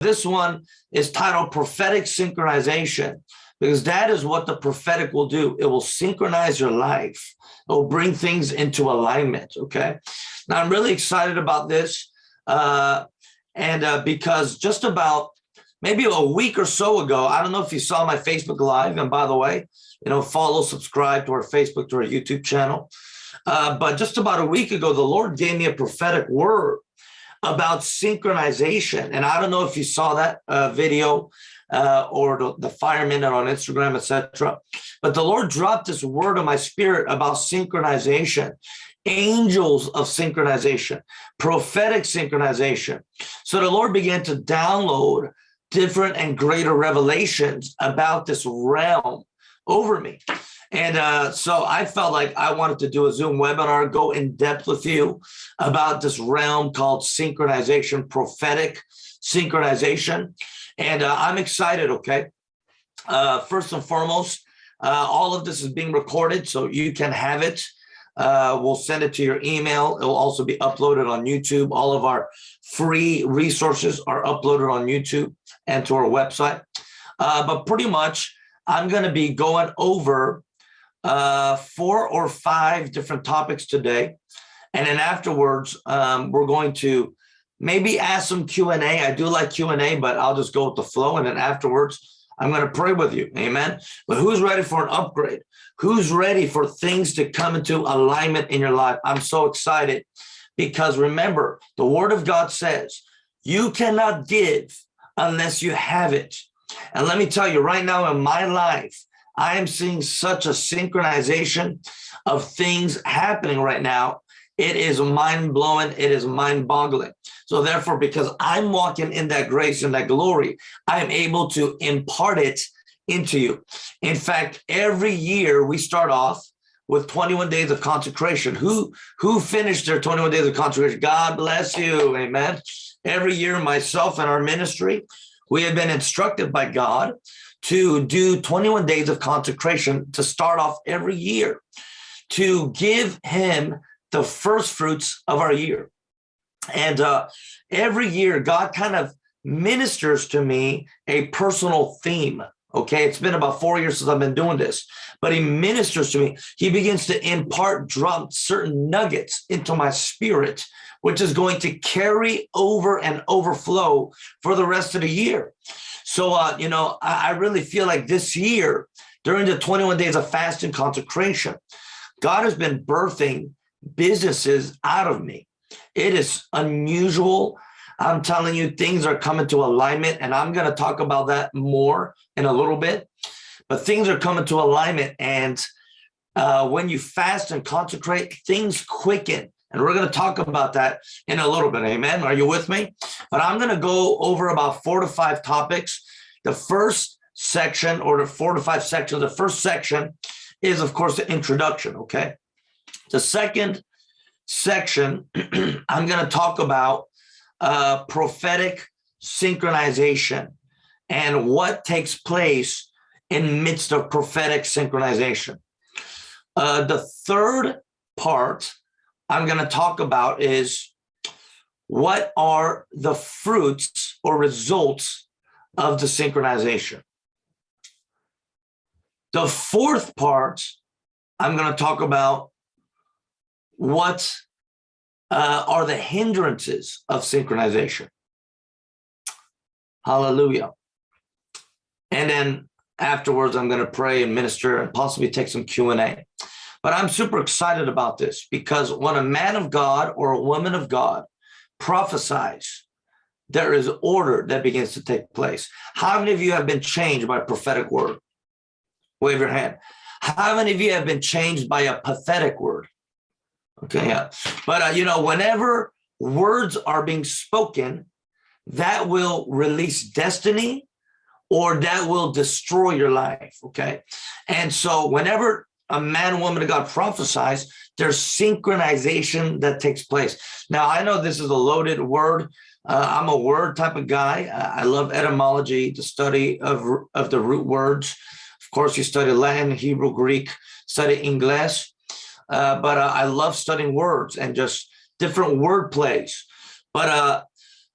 This one is titled Prophetic Synchronization because that is what the prophetic will do. It will synchronize your life. It will bring things into alignment, okay? Now, I'm really excited about this uh, and uh, because just about maybe a week or so ago, I don't know if you saw my Facebook Live, and by the way, you know, follow, subscribe to our Facebook, to our YouTube channel. Uh, but just about a week ago, the Lord gave me a prophetic word about synchronization. And I don't know if you saw that uh, video uh, or the, the Fire Minute on Instagram, etc. But the Lord dropped this word in my spirit about synchronization, angels of synchronization, prophetic synchronization. So the Lord began to download different and greater revelations about this realm over me. And uh, so I felt like I wanted to do a Zoom webinar, go in depth with you about this realm called synchronization, prophetic synchronization. And uh, I'm excited, okay? Uh, first and foremost, uh, all of this is being recorded, so you can have it. Uh, we'll send it to your email. It will also be uploaded on YouTube. All of our free resources are uploaded on YouTube and to our website. Uh, but pretty much, I'm going to be going over uh, four or five different topics today. And then afterwards, um, we're going to maybe ask some Q&A. I do like Q&A, but I'll just go with the flow. And then afterwards, I'm going to pray with you. Amen. But who's ready for an upgrade? Who's ready for things to come into alignment in your life? I'm so excited because remember, the word of God says, you cannot give unless you have it. And let me tell you right now in my life, I am seeing such a synchronization of things happening right now. It is mind blowing. It is mind boggling. So therefore, because I'm walking in that grace and that glory, I am able to impart it into you. In fact, every year we start off with 21 days of consecration. Who, who finished their 21 days of consecration? God bless you. Amen. Every year, myself and our ministry, we have been instructed by God to do 21 days of consecration to start off every year, to give him the first fruits of our year. And uh, every year, God kind of ministers to me a personal theme. Okay, it's been about four years since I've been doing this, but he ministers to me. He begins to impart, drop certain nuggets into my spirit, which is going to carry over and overflow for the rest of the year. So, uh, you know, I, I really feel like this year, during the 21 days of fast and consecration, God has been birthing businesses out of me. It is unusual. I'm telling you, things are coming to alignment, and I'm going to talk about that more in a little bit. But things are coming to alignment, and uh, when you fast and consecrate, things quicken. And we're going to talk about that in a little bit. Amen. Are you with me? But I'm going to go over about four to five topics. The first section or the four to five sections, the first section is, of course, the introduction. Okay. The second section, I'm going to talk about uh, prophetic synchronization and what takes place in midst of prophetic synchronization. Uh, the third part I'm going to talk about is what are the fruits or results of the synchronization. The fourth part, I'm going to talk about what uh, are the hindrances of synchronization. Hallelujah. And then afterwards, I'm going to pray and minister and possibly take some Q&A. But I'm super excited about this because when a man of God or a woman of God prophesies, there is order that begins to take place. How many of you have been changed by a prophetic word? Wave your hand. How many of you have been changed by a pathetic word? Okay, yeah. But, uh, you know, whenever words are being spoken, that will release destiny or that will destroy your life, okay? And so whenever a man, woman of God prophesies, there's synchronization that takes place. Now, I know this is a loaded word. Uh, I'm a word type of guy. I love etymology, the study of, of the root words. Of course, you study Latin, Hebrew, Greek, study English. Uh, but uh, I love studying words and just different word plays. But uh,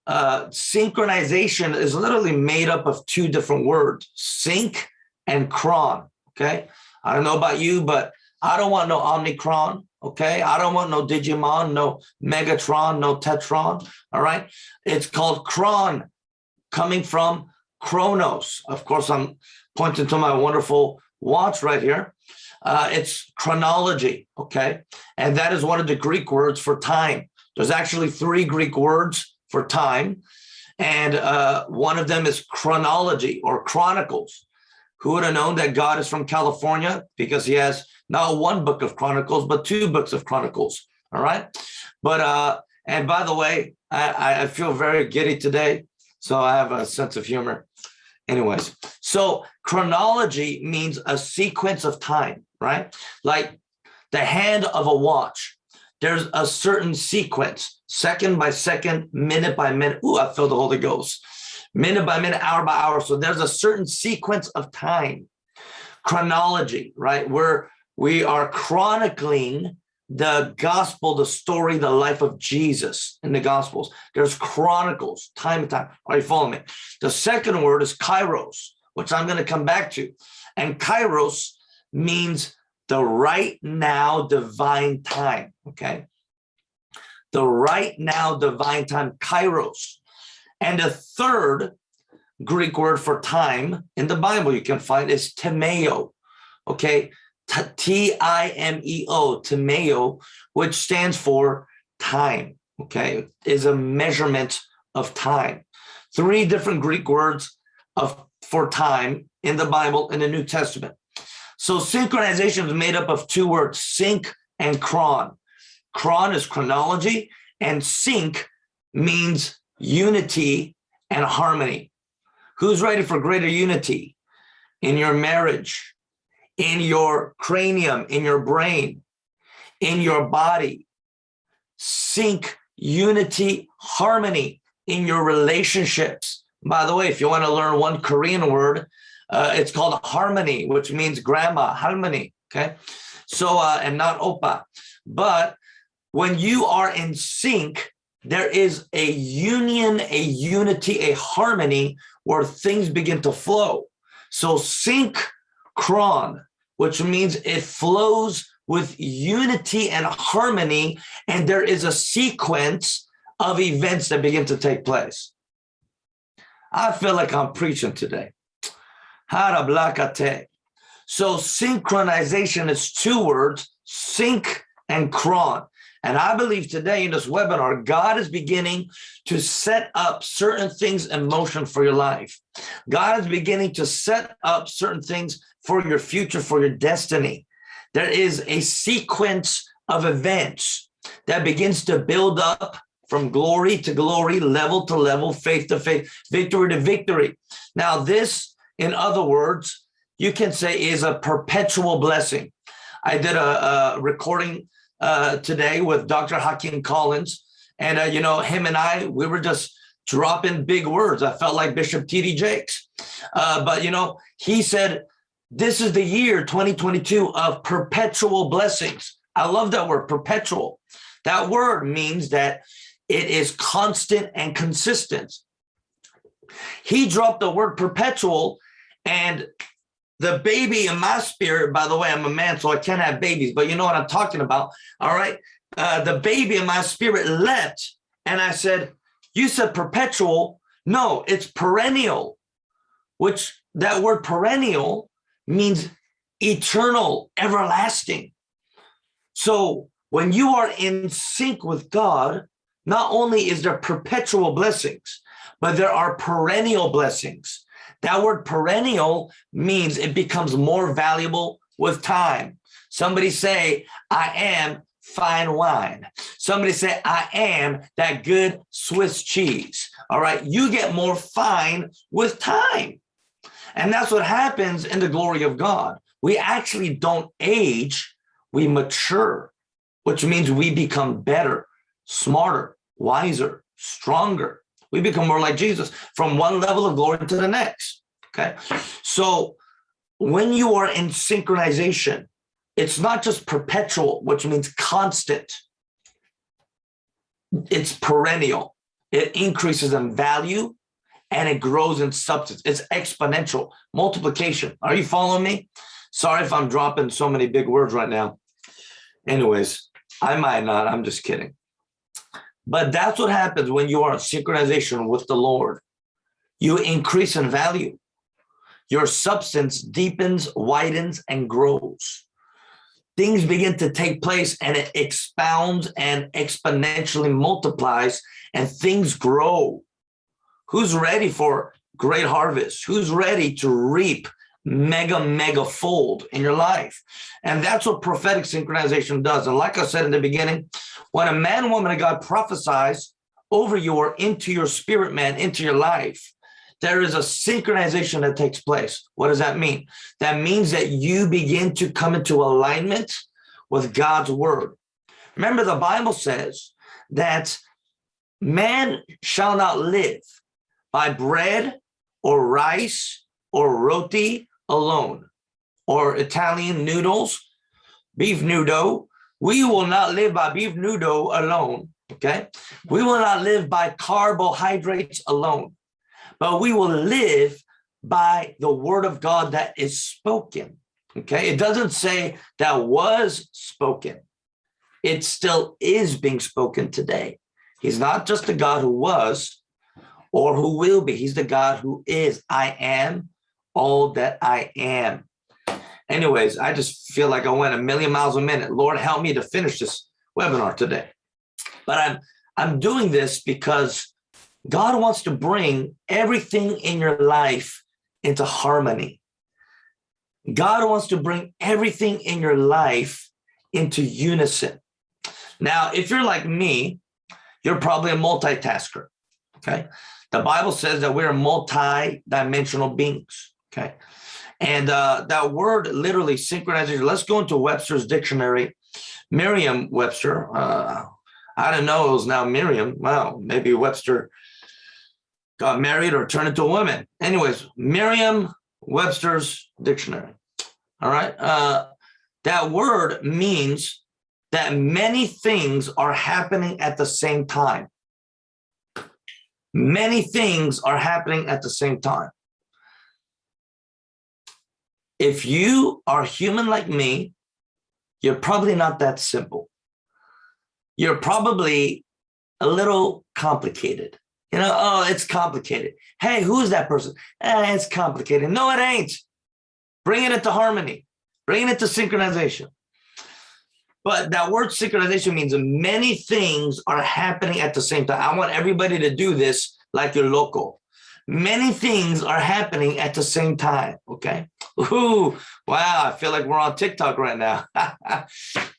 uh, synchronization is literally made up of two different words, sync and cron, okay? I don't know about you, but I don't want no Omnicron, okay? I don't want no Digimon, no Megatron, no Tetron, all right? It's called cron, coming from chronos. Of course, I'm pointing to my wonderful watch right here. Uh, it's chronology, okay? And that is one of the Greek words for time. There's actually three Greek words for time. And uh, one of them is chronology or chronicles. Who would have known that God is from California? Because he has not one book of chronicles, but two books of chronicles. All right. But, uh, and by the way, I, I feel very giddy today. So I have a sense of humor. Anyways, so chronology means a sequence of time, right? Like the hand of a watch. There's a certain sequence, second by second, minute by minute. Ooh, I feel the Holy Ghost. Minute by minute, hour by hour. So there's a certain sequence of time. Chronology, right? Where we are chronicling the gospel, the story, the life of Jesus in the gospels. There's chronicles, time and time. Are you following me? The second word is kairos, which I'm going to come back to. And kairos means the right now divine time, okay? The right now divine time, kairos. And the third Greek word for time in the Bible you can find is timeo, okay? T-I-M-E-O, timeo, which stands for time, okay, is a measurement of time. Three different Greek words of for time in the Bible in the New Testament. So synchronization is made up of two words, sync and chron. Chron is chronology and sync means unity and harmony. Who's ready for greater unity in your marriage, in your cranium, in your brain, in your body. Sync, unity, harmony in your relationships. By the way, if you want to learn one Korean word, uh, it's called harmony, which means grandma, harmony, okay? So, uh, and not opa. But when you are in sync, there is a union, a unity, a harmony where things begin to flow. So sync Chron, which means it flows with unity and harmony, and there is a sequence of events that begin to take place. I feel like I'm preaching today. So synchronization is two words, sync and chron. And I believe today in this webinar, God is beginning to set up certain things in motion for your life. God is beginning to set up certain things for your future, for your destiny. There is a sequence of events that begins to build up from glory to glory, level to level, faith to faith, victory to victory. Now this, in other words, you can say is a perpetual blessing. I did a, a recording uh, today with Dr. Hakeem Collins. And, uh, you know, him and I, we were just dropping big words. I felt like Bishop T.D. Jakes. Uh, but, you know, he said, this is the year 2022 of perpetual blessings. I love that word, perpetual. That word means that it is constant and consistent. He dropped the word perpetual and the baby in my spirit, by the way, I'm a man, so I can't have babies, but you know what I'm talking about. All right. Uh, the baby in my spirit leapt and I said, you said perpetual. No, it's perennial, which that word perennial means eternal, everlasting. So when you are in sync with God, not only is there perpetual blessings, but there are perennial blessings. That word perennial means it becomes more valuable with time. Somebody say, I am fine wine. Somebody say, I am that good Swiss cheese. All right, you get more fine with time. And that's what happens in the glory of God. We actually don't age, we mature, which means we become better, smarter, wiser, stronger, we become more like Jesus from one level of glory to the next. Okay. So when you are in synchronization, it's not just perpetual, which means constant. It's perennial. it increases in value and it grows in substance. It's exponential multiplication. Are you following me? Sorry if I'm dropping so many big words right now. Anyways, I might not, I'm just kidding. But that's what happens when you are in synchronization with the Lord. You increase in value. Your substance deepens, widens, and grows. Things begin to take place and it expounds and exponentially multiplies and things grow. Who's ready for great harvest? Who's ready to reap mega, mega fold in your life? And that's what prophetic synchronization does. And like I said in the beginning, when a man, woman of God prophesies over you or into your spirit man, into your life, there is a synchronization that takes place. What does that mean? That means that you begin to come into alignment with God's word. Remember, the Bible says that man shall not live by bread or rice or roti alone or Italian noodles, beef noodle. We will not live by beef noodle alone, okay? We will not live by carbohydrates alone, but we will live by the word of God that is spoken, okay? It doesn't say that was spoken. It still is being spoken today. He's not just the God who was, or who will be. He's the God who is. I am all that I am. Anyways, I just feel like I went a million miles a minute. Lord, help me to finish this webinar today. But I'm I'm doing this because God wants to bring everything in your life into harmony. God wants to bring everything in your life into unison. Now, if you're like me, you're probably a multitasker, okay? The Bible says that we're multi-dimensional beings, okay? And uh, that word literally synchronizes. Let's go into Webster's dictionary. Merriam-Webster, uh, I don't know it was now Miriam. Well, maybe Webster got married or turned into a woman. Anyways, Merriam-Webster's dictionary. All right. Uh, that word means that many things are happening at the same time. Many things are happening at the same time. If you are human like me, you're probably not that simple. You're probably a little complicated. You know, oh, it's complicated. Hey, who's that person? Eh, it's complicated. No, it ain't. Bringing it to harmony, bringing it to synchronization. But that word synchronization means many things are happening at the same time. I want everybody to do this like you're local. Many things are happening at the same time, okay? Ooh, wow, I feel like we're on TikTok right now.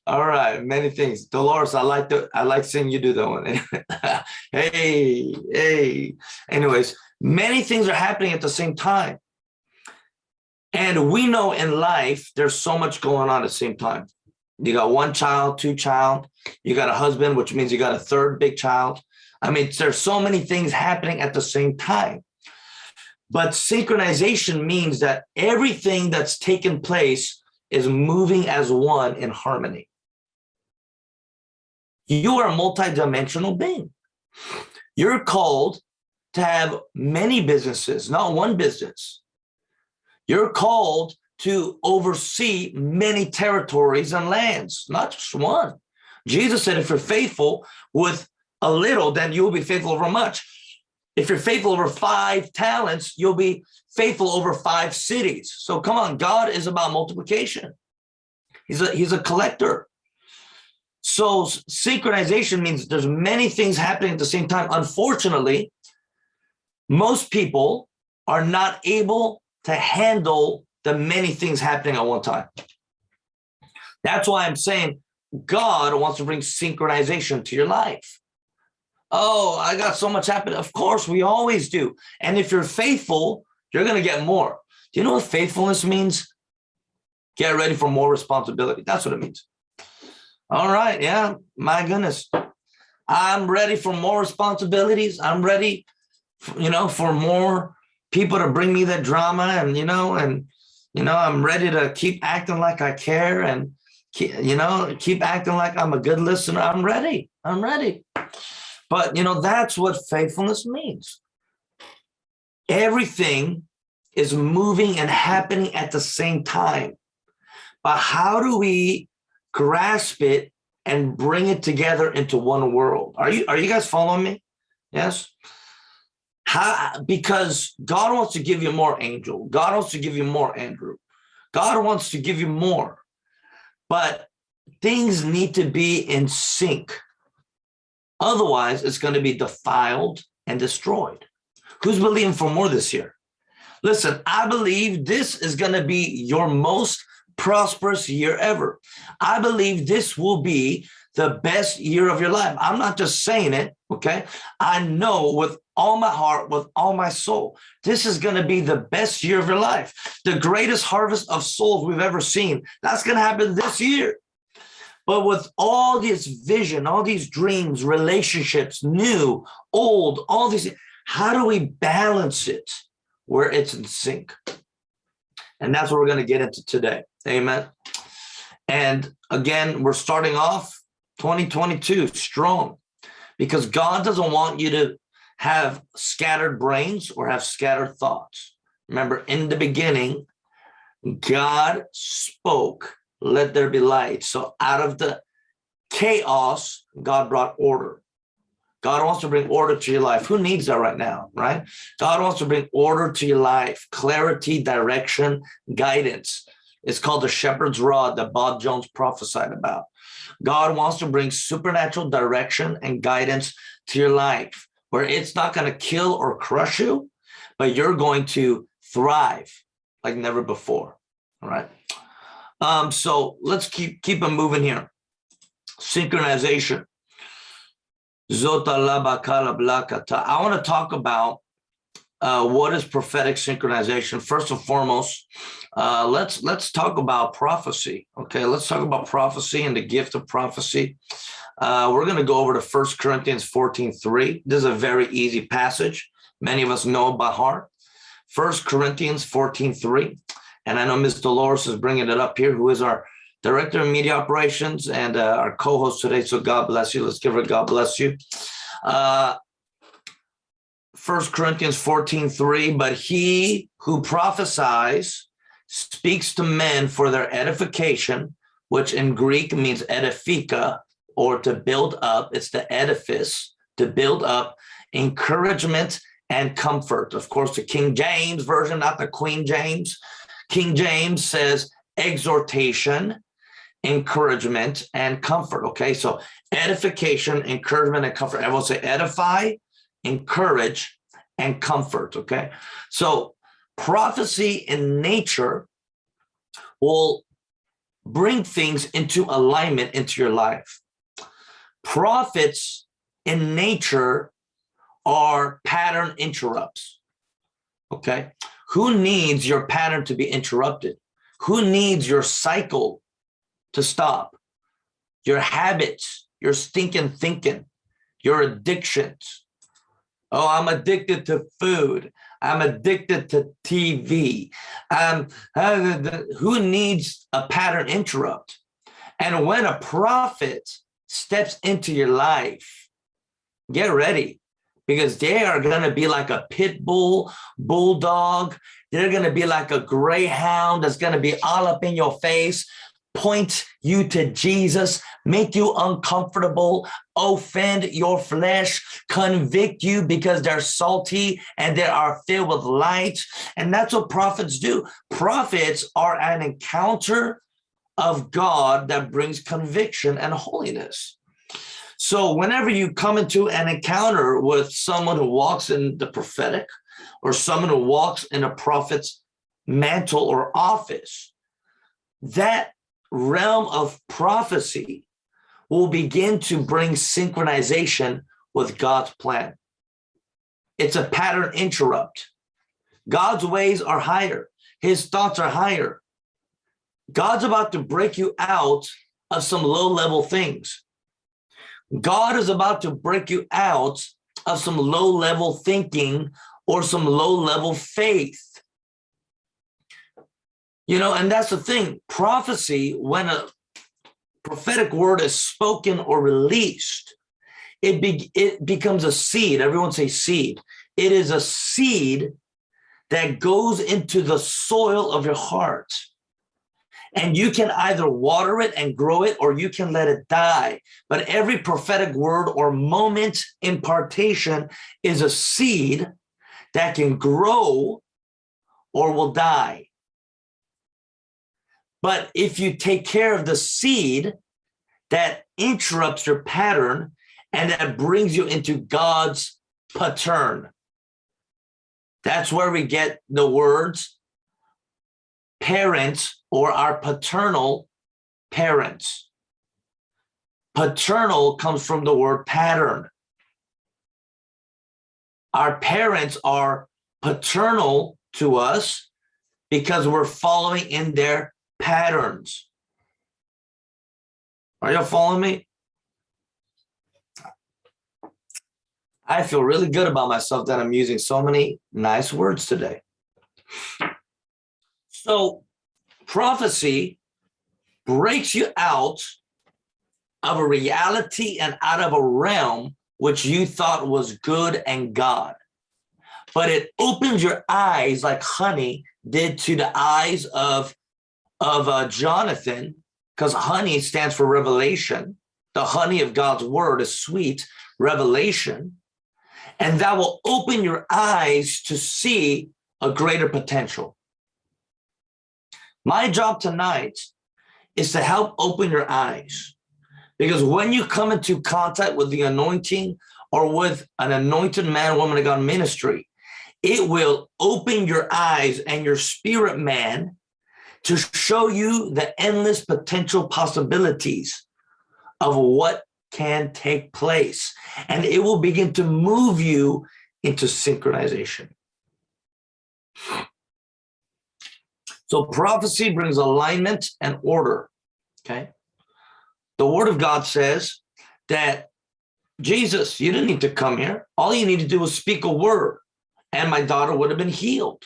All right, many things. Dolores, I like the I like seeing you do that one. hey, hey. Anyways, many things are happening at the same time. And we know in life, there's so much going on at the same time. You got one child, two child, you got a husband, which means you got a third big child. I mean, there's so many things happening at the same time. But synchronization means that everything that's taken place is moving as one in harmony. You are a multidimensional being. You're called to have many businesses, not one business. You're called to oversee many territories and lands, not just one. Jesus said, if you're faithful with a little, then you'll be faithful over much. If you're faithful over five talents, you'll be faithful over five cities. So come on, God is about multiplication. He's a, he's a collector. So synchronization means there's many things happening at the same time. Unfortunately, most people are not able to handle the many things happening at one time. That's why I'm saying God wants to bring synchronization to your life. Oh, I got so much happening. Of course, we always do. And if you're faithful, you're going to get more. Do you know what faithfulness means? Get ready for more responsibility. That's what it means. All right. Yeah. My goodness. I'm ready for more responsibilities. I'm ready, you know, for more people to bring me that drama and, you know, and you know, I'm ready to keep acting like I care and, you know, keep acting like I'm a good listener. I'm ready. I'm ready. But you know, that's what faithfulness means. Everything is moving and happening at the same time. But how do we grasp it and bring it together into one world? Are you are you guys following me? Yes. How because God wants to give you more angel. God wants to give you more Andrew. God wants to give you more. But things need to be in sync. Otherwise, it's going to be defiled and destroyed. Who's believing for more this year? Listen, I believe this is going to be your most prosperous year ever. I believe this will be the best year of your life. I'm not just saying it, okay? I know with all my heart, with all my soul, this is going to be the best year of your life. The greatest harvest of souls we've ever seen. That's going to happen this year. But with all this vision, all these dreams, relationships, new, old, all these, how do we balance it where it's in sync? And that's what we're going to get into today. Amen. And again, we're starting off 2022 strong because God doesn't want you to have scattered brains or have scattered thoughts. Remember, in the beginning, God spoke let there be light. So out of the chaos, God brought order. God wants to bring order to your life. Who needs that right now, right? God wants to bring order to your life, clarity, direction, guidance. It's called the shepherd's rod that Bob Jones prophesied about. God wants to bring supernatural direction and guidance to your life where it's not going to kill or crush you, but you're going to thrive like never before. All right. Um, so let's keep keep them moving here. Synchronization. I want to talk about uh, what is prophetic synchronization. First and foremost, uh, let's let's talk about prophecy. Okay, let's talk about prophecy and the gift of prophecy. Uh, we're going to go over to First Corinthians 14, 3. This is a very easy passage. Many of us know by heart. First Corinthians 14, 3. And I know Ms. Dolores is bringing it up here, who is our Director of Media Operations and uh, our co-host today. So God bless you. Let's give her God bless you. Uh, 1 Corinthians 14, 3, but he who prophesies speaks to men for their edification, which in Greek means edifica or to build up. It's the edifice, to build up, encouragement and comfort. Of course, the King James version, not the Queen James. King James says exhortation, encouragement, and comfort. Okay, so edification, encouragement, and comfort. I will say edify, encourage, and comfort. Okay, so prophecy in nature will bring things into alignment into your life. Prophets in nature are pattern interrupts. Okay, who needs your pattern to be interrupted? Who needs your cycle to stop? Your habits, your stinking thinking, your addictions. Oh, I'm addicted to food. I'm addicted to TV. Um, who needs a pattern interrupt? And when a prophet steps into your life, get ready because they are going to be like a pit bull, bulldog. They're going to be like a greyhound that's going to be all up in your face, point you to Jesus, make you uncomfortable, offend your flesh, convict you because they're salty and they are filled with light. And that's what prophets do. Prophets are an encounter of God that brings conviction and holiness. So whenever you come into an encounter with someone who walks in the prophetic or someone who walks in a prophet's mantle or office, that realm of prophecy will begin to bring synchronization with God's plan. It's a pattern interrupt. God's ways are higher. His thoughts are higher. God's about to break you out of some low level things. God is about to break you out of some low level thinking or some low level faith. You know, and that's the thing, prophecy, when a prophetic word is spoken or released, it, be, it becomes a seed. Everyone say seed. It is a seed that goes into the soil of your heart. And you can either water it and grow it or you can let it die. But every prophetic word or moment impartation is a seed that can grow or will die. But if you take care of the seed that interrupts your pattern and that brings you into God's pattern, that's where we get the words parents or our paternal parents. Paternal comes from the word pattern. Our parents are paternal to us because we're following in their patterns. Are you following me? I feel really good about myself that I'm using so many nice words today. So prophecy breaks you out of a reality and out of a realm which you thought was good and God. But it opens your eyes like honey did to the eyes of, of uh, Jonathan, because honey stands for revelation. The honey of God's word is sweet revelation and that will open your eyes to see a greater potential. My job tonight is to help open your eyes because when you come into contact with the anointing or with an anointed man, woman of God ministry, it will open your eyes and your spirit man to show you the endless potential possibilities of what can take place and it will begin to move you into synchronization. So prophecy brings alignment and order, okay? The word of God says that Jesus, you didn't need to come here. All you need to do was speak a word and my daughter would have been healed.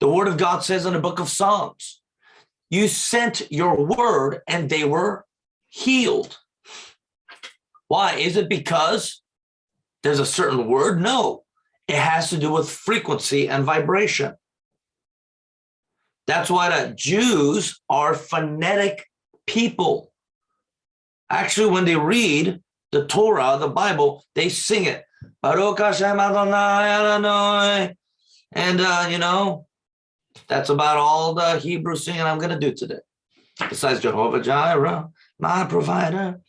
The word of God says in the book of Psalms, you sent your word and they were healed. Why? Is it because there's a certain word? No, it has to do with frequency and vibration. That's why the Jews are phonetic people. Actually, when they read the Torah, the Bible, they sing it. Baruch Hashem Adonai Adonai. And, uh, you know, that's about all the Hebrew singing I'm going to do today. Besides Jehovah Jireh, my provider.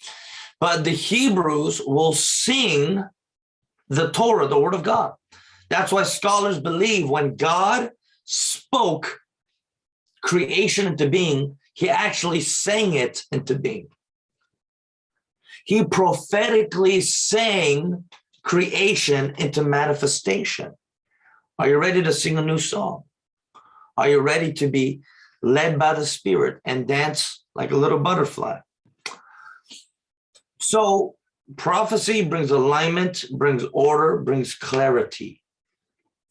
But the Hebrews will sing the Torah, the word of God. That's why scholars believe when God spoke creation into being, he actually sang it into being. He prophetically sang creation into manifestation. Are you ready to sing a new song? Are you ready to be led by the spirit and dance like a little butterfly? So prophecy brings alignment, brings order, brings clarity.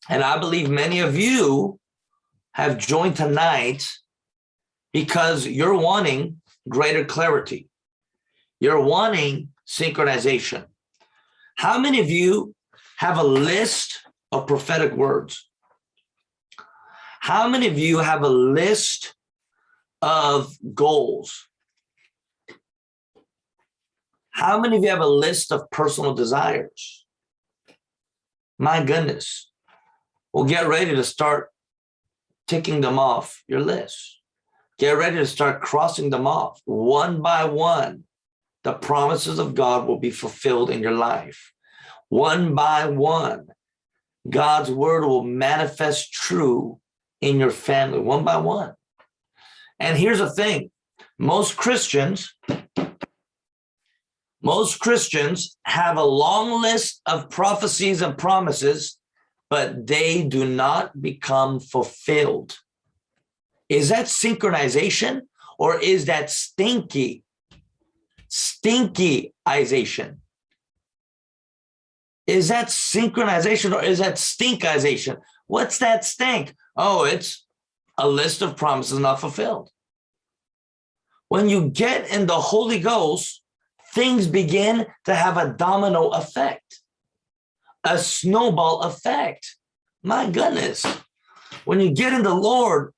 And I believe many of you have joined tonight because you're wanting greater clarity. You're wanting synchronization. How many of you have a list of prophetic words? How many of you have a list of goals? How many of you have a list of personal desires? My goodness. Well, get ready to start ticking them off your list. Get ready to start crossing them off one by one. The promises of God will be fulfilled in your life. One by one, God's word will manifest true in your family, one by one. And here's the thing, most Christians most Christians have a long list of prophecies and promises, but they do not become fulfilled. Is that synchronization or is that stinky, stinkyization? Is that synchronization or is that stinkization? What's that stink? Oh, it's a list of promises not fulfilled. When you get in the Holy Ghost, things begin to have a domino effect, a snowball effect. My goodness, when you get in the Lord,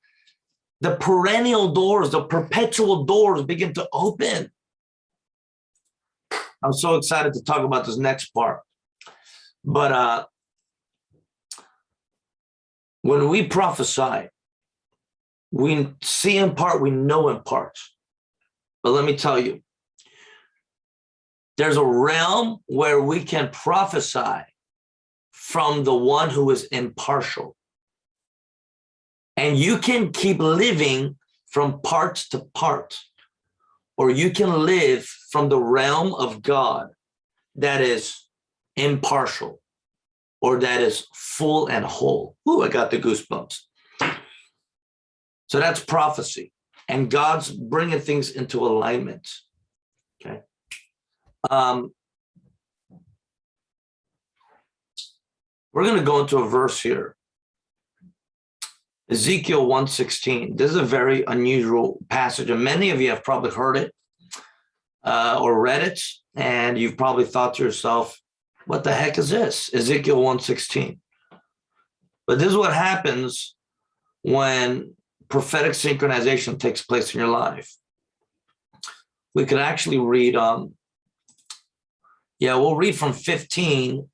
the perennial doors, the perpetual doors begin to open. I'm so excited to talk about this next part. But uh, when we prophesy, we see in part, we know in part. But let me tell you, there's a realm where we can prophesy from the one who is impartial. And you can keep living from part to part, or you can live from the realm of God that is impartial or that is full and whole. Ooh, I got the goosebumps. So that's prophecy. And God's bringing things into alignment. Okay. Um, we're going to go into a verse here. Ezekiel 116. This is a very unusual passage, and many of you have probably heard it uh, or read it, and you've probably thought to yourself, what the heck is this? Ezekiel 116. But this is what happens when prophetic synchronization takes place in your life. We could actually read, um, yeah, we'll read from 15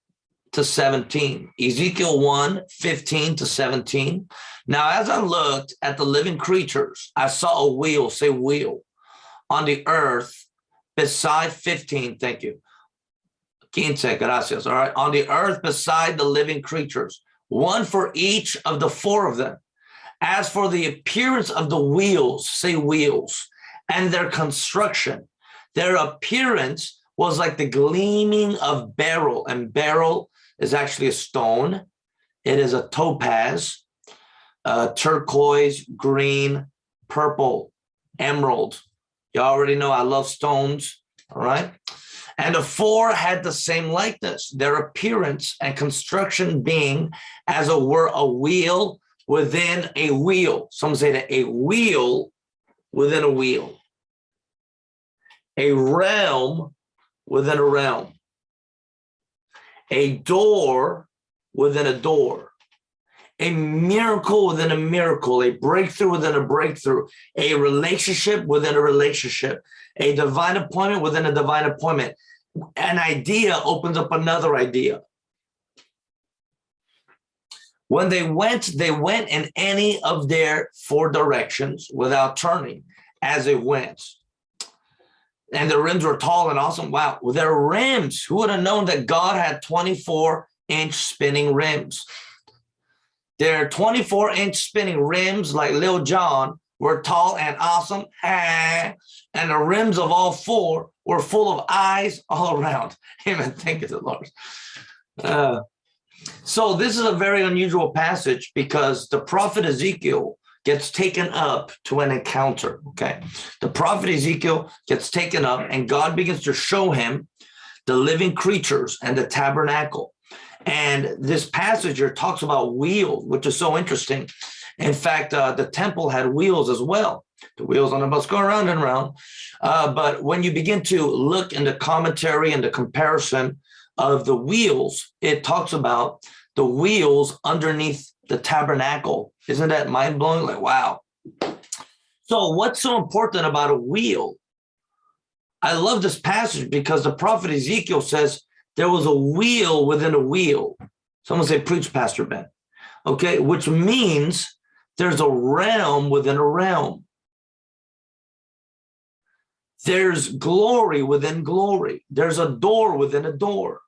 to 17. Ezekiel 1, 15 to 17. Now, as I looked at the living creatures, I saw a wheel, say wheel, on the earth beside 15, thank you, Quince, gracias. All right. On the earth beside the living creatures, one for each of the four of them. As for the appearance of the wheels, say wheels, and their construction, their appearance was like the gleaming of beryl, and beryl is actually a stone. It is a topaz, turquoise, green, purple, emerald. You already know I love stones. All right. And the four had the same likeness, their appearance and construction being as it were a wheel within a wheel. Some say that a wheel within a wheel. A realm within a realm. A door within a door. A miracle within a miracle, a breakthrough within a breakthrough, a relationship within a relationship, a divine appointment within a divine appointment, an idea opens up another idea. When they went, they went in any of their four directions without turning as it went. And the rims were tall and awesome. Wow, with their rims, who would have known that God had 24 inch spinning rims? Their 24 inch spinning rims, like Lil Jon, were tall and awesome. And the rims of all four were full of eyes all around. Amen. Thank you, the Lord. Uh, so this is a very unusual passage because the prophet Ezekiel gets taken up to an encounter. Okay. The prophet Ezekiel gets taken up and God begins to show him the living creatures and the tabernacle. And this passage here talks about wheels, which is so interesting. In fact, uh, the temple had wheels as well. The wheels on the bus go around and around. Uh, but when you begin to look in the commentary and the comparison of the wheels, it talks about the wheels underneath the tabernacle. Isn't that mind blowing? Like, wow. So what's so important about a wheel? I love this passage because the prophet Ezekiel says there was a wheel within a wheel. Someone say, preach, Pastor Ben. Okay, which means there's a realm within a realm. There's glory within glory. There's a door within a door.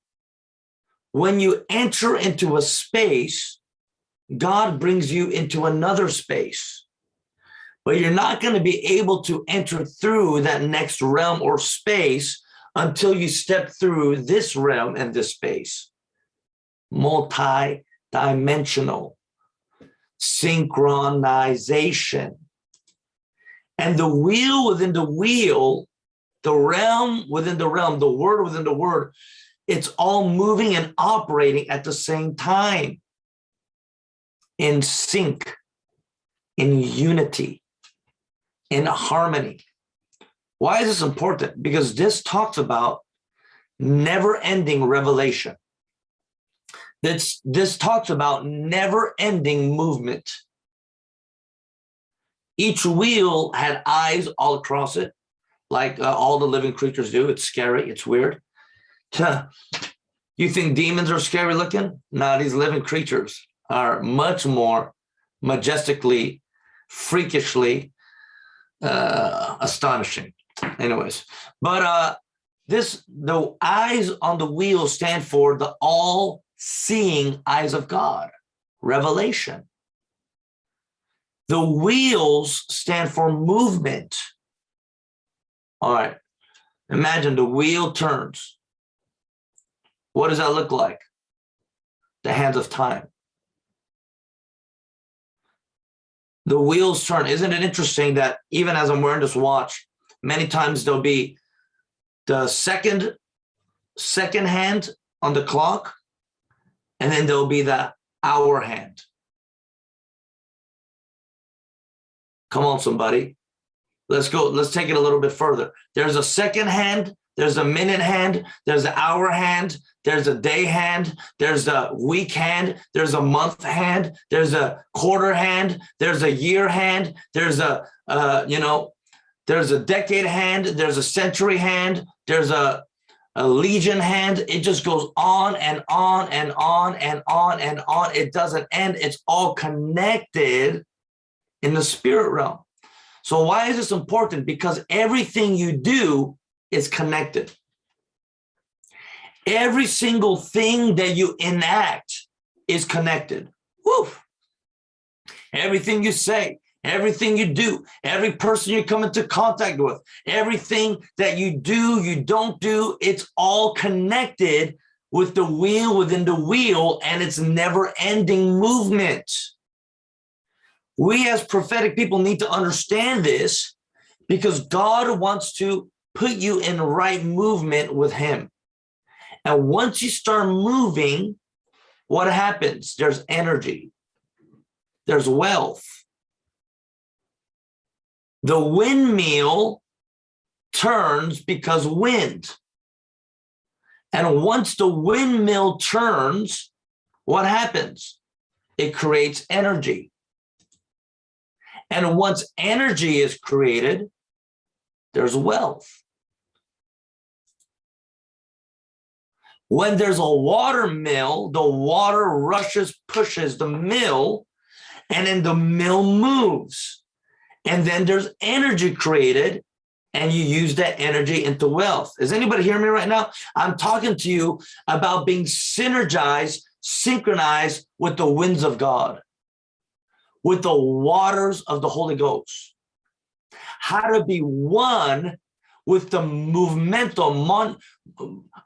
When you enter into a space, God brings you into another space. But you're not going to be able to enter through that next realm or space until you step through this realm and this space. Multi-dimensional synchronization. And the wheel within the wheel, the realm within the realm, the word within the word, it's all moving and operating at the same time in sync, in unity, in harmony. Why is this important? Because this talks about never ending revelation. This, this talks about never ending movement. Each wheel had eyes all across it, like uh, all the living creatures do. It's scary. It's weird. You think demons are scary looking? No, these living creatures are much more majestically, freakishly uh, astonishing. Anyways, but uh, this the eyes on the wheel stand for the all-seeing eyes of God, revelation. The wheels stand for movement. All right, imagine the wheel turns. What does that look like? The hands of time. The wheels turn. Isn't it interesting that even as I'm wearing this watch, many times there'll be the second second hand on the clock, and then there'll be the hour hand. Come on, somebody. Let's go. Let's take it a little bit further. There's a second hand, there's a minute hand, there's an hour hand, there's a day hand, there's a week hand, there's a month hand, there's a quarter hand, there's a year hand, there's a, uh, you know, there's a decade hand, there's a century hand, there's a, a legion hand. It just goes on and on and on and on and on. It doesn't end. It's all connected in the spirit realm. So why is this important? Because everything you do is connected. Every single thing that you enact is connected. Woo! Everything you say, everything you do, every person you come into contact with, everything that you do, you don't do, it's all connected with the wheel within the wheel and it's never ending movement. We as prophetic people need to understand this because God wants to put you in right movement with him. And once you start moving, what happens? There's energy, there's wealth. The windmill turns because wind. And once the windmill turns, what happens? It creates energy. And once energy is created, there's wealth. When there's a water mill, the water rushes, pushes the mill, and then the mill moves. And then there's energy created, and you use that energy into wealth. Is anybody hearing me right now? I'm talking to you about being synergized, synchronized with the winds of God, with the waters of the Holy Ghost. How to be one with the movemento, mon,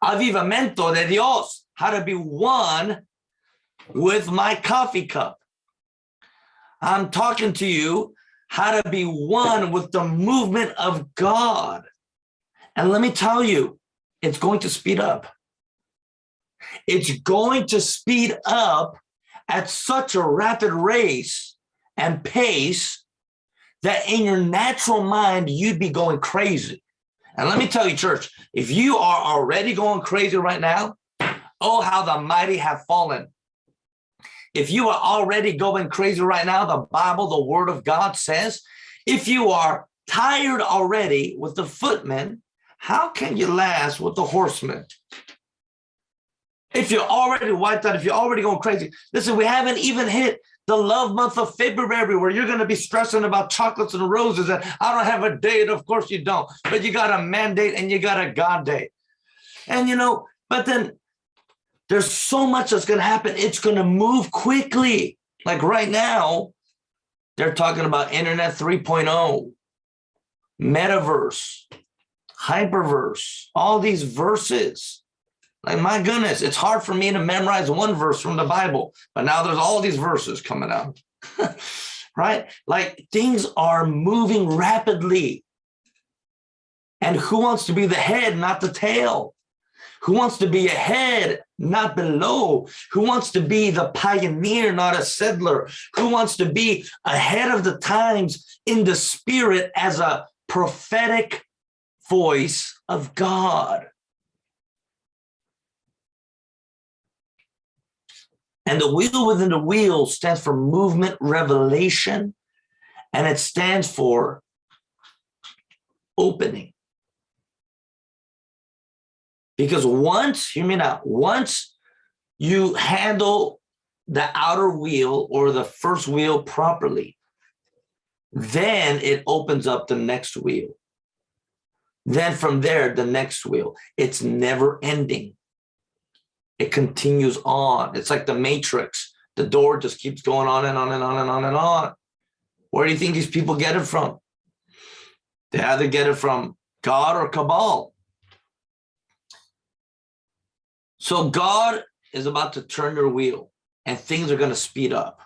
avivamento de Dios, how to be one with my coffee cup. I'm talking to you how to be one with the movement of God. And let me tell you, it's going to speed up. It's going to speed up at such a rapid race and pace that in your natural mind, you'd be going crazy. And let me tell you, church, if you are already going crazy right now, oh, how the mighty have fallen. If you are already going crazy right now, the Bible, the word of God says, if you are tired already with the footmen, how can you last with the horsemen? If you're already wiped out, if you're already going crazy, listen, we haven't even hit the love month of February where you're going to be stressing about chocolates and roses and I don't have a date. Of course you don't, but you got a mandate and you got a God date. And you know, but then there's so much that's going to happen. It's going to move quickly. Like right now, they're talking about internet 3.0, metaverse, hyperverse, all these verses. Like, my goodness, it's hard for me to memorize one verse from the Bible, but now there's all these verses coming out, right? Like things are moving rapidly. And who wants to be the head, not the tail? Who wants to be ahead, not below? Who wants to be the pioneer, not a settler? Who wants to be ahead of the times in the spirit as a prophetic voice of God. And the wheel within the wheel stands for movement revelation, and it stands for opening. Because once, hear me now, once you handle the outer wheel or the first wheel properly, then it opens up the next wheel. Then from there, the next wheel. It's never ending. It continues on. It's like the matrix. The door just keeps going on and on and on and on and on. Where do you think these people get it from? They either get it from God or Cabal. So God is about to turn your wheel and things are going to speed up.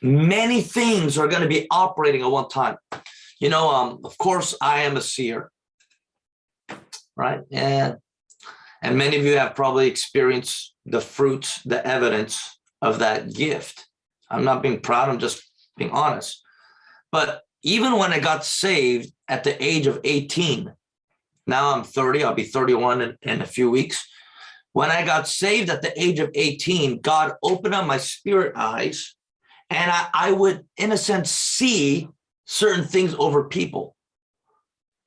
Many things are going to be operating at one time. You know, um, of course, I am a seer, right? And, and many of you have probably experienced the fruits, the evidence of that gift. I'm not being proud, I'm just being honest. But even when I got saved at the age of 18, now I'm 30, I'll be 31 in, in a few weeks. When I got saved at the age of 18, God opened up my spirit eyes and I, I would, in a sense, see certain things over people.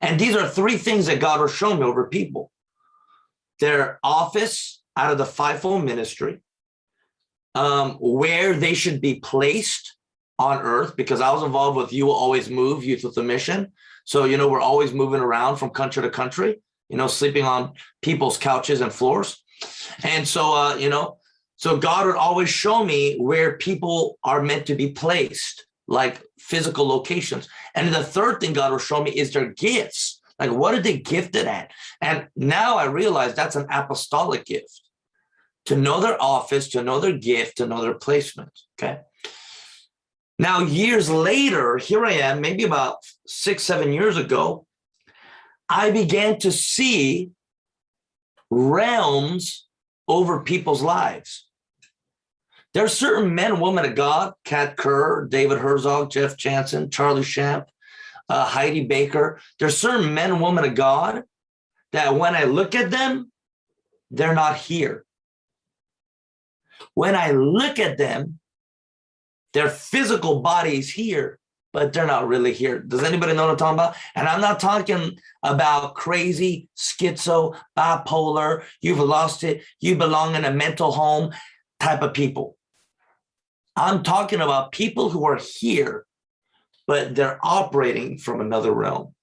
And these are three things that God has shown me over people. Their office out of the fivefold ministry, um, where they should be placed on earth, because I was involved with You Will Always Move, Youth with a Mission. So, you know, we're always moving around from country to country, you know, sleeping on people's couches and floors. And so, uh, you know, so God would always show me where people are meant to be placed, like physical locations. And the third thing God will show me is their gifts. Like, what are they gifted at? And now I realize that's an apostolic gift to know their office, to know their gift, to know their placement. Okay. Now, years later, here I am, maybe about six, seven years ago, I began to see realms over people's lives. There are certain men and women of God, Kat Kerr, David Herzog, Jeff Jansen, Charlie Shamp, uh, Heidi Baker. There's certain men and women of God that when I look at them, they're not here. When I look at them, their physical body is here, but they're not really here. Does anybody know what I'm talking about? And I'm not talking about crazy, schizo, bipolar, you've lost it, you belong in a mental home type of people. I'm talking about people who are here, but they're operating from another realm.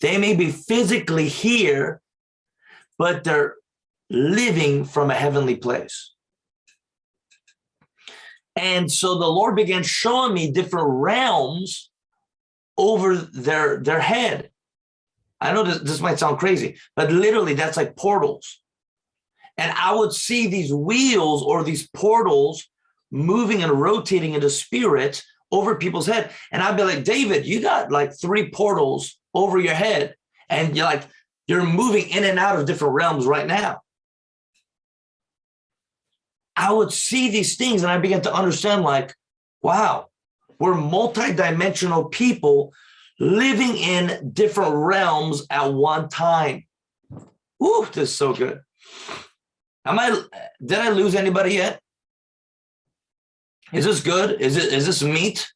They may be physically here, but they're living from a heavenly place. And so the Lord began showing me different realms over their, their head. I know this, this might sound crazy, but literally that's like portals. And I would see these wheels or these portals moving and rotating into spirit over people's head. And I'd be like, David, you got like three portals over your head. And you're like, you're moving in and out of different realms right now. I would see these things and I began to understand like, wow, we're multidimensional people living in different realms at one time. Ooh, this is so good. Am I, did I lose anybody yet? Is this good? Is it, is this meat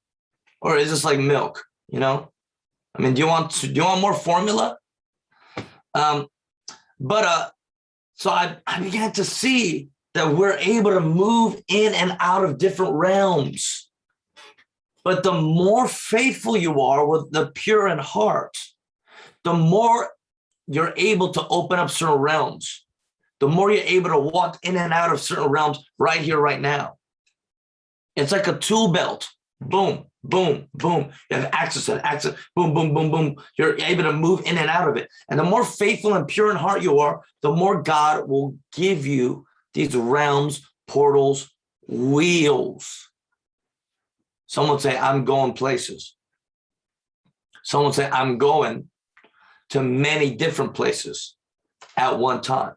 or is this like milk? You know, I mean, do you want, to, do you want more formula? Um, but, uh, so I, I began to see that we're able to move in and out of different realms. But the more faithful you are with the pure in heart, the more you're able to open up certain realms, the more you're able to walk in and out of certain realms right here, right now. It's like a tool belt. Hmm. Boom, boom, boom. You have access to access, boom, boom, boom, boom. You're able to move in and out of it. And the more faithful and pure in heart you are, the more God will give you these realms, portals, wheels. Someone say, I'm going places. Someone say, I'm going to many different places at one time.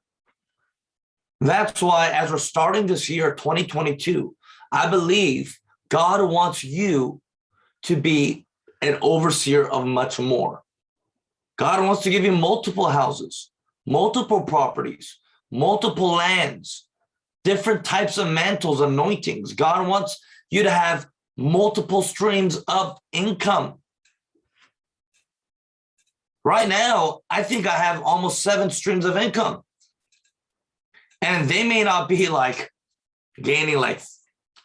That's why as we're starting this year, 2022, I believe God wants you to be an overseer of much more. God wants to give you multiple houses, multiple properties, multiple lands, different types of mantles, anointings. God wants you to have multiple streams of income. Right now, I think I have almost seven streams of income. And they may not be like gaining like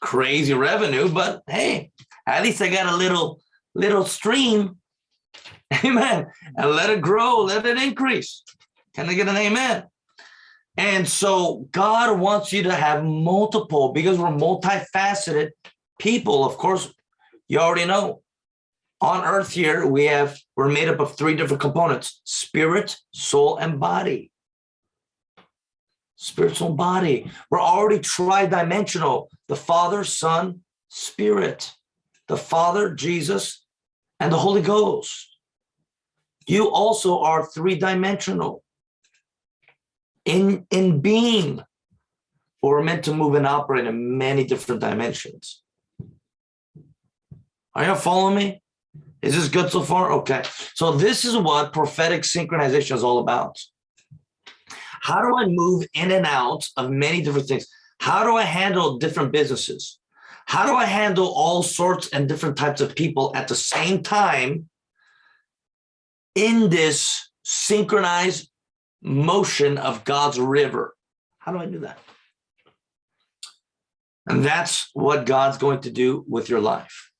crazy revenue, but hey, at least I got a little little stream. Amen. And let it grow, let it increase. Can I get an amen? And so God wants you to have multiple because we're multifaceted people. Of course, you already know on earth here, we have, we're made up of three different components, spirit, soul, and body. Spiritual body. We're already tri-dimensional. The Father, Son, Spirit. The Father, Jesus, and the Holy Ghost. You also are three-dimensional in, in being. We're meant to move and operate in many different dimensions. Are you following me? Is this good so far? Okay. So this is what prophetic synchronization is all about. How do I move in and out of many different things? How do I handle different businesses? How do I handle all sorts and different types of people at the same time in this synchronized motion of God's river? How do I do that? And that's what God's going to do with your life.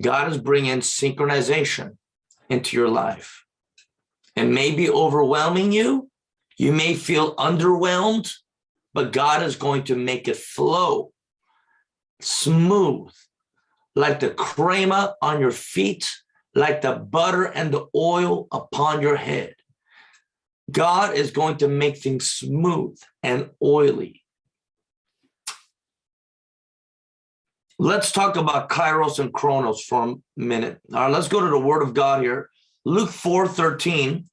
God is bringing synchronization into your life. It may be overwhelming you. You may feel underwhelmed, but God is going to make it flow smooth, like the crema on your feet, like the butter and the oil upon your head. God is going to make things smooth and oily. Let's talk about Kairos and Chronos for a minute. All right, let's go to the word of God here. Luke 4, 13.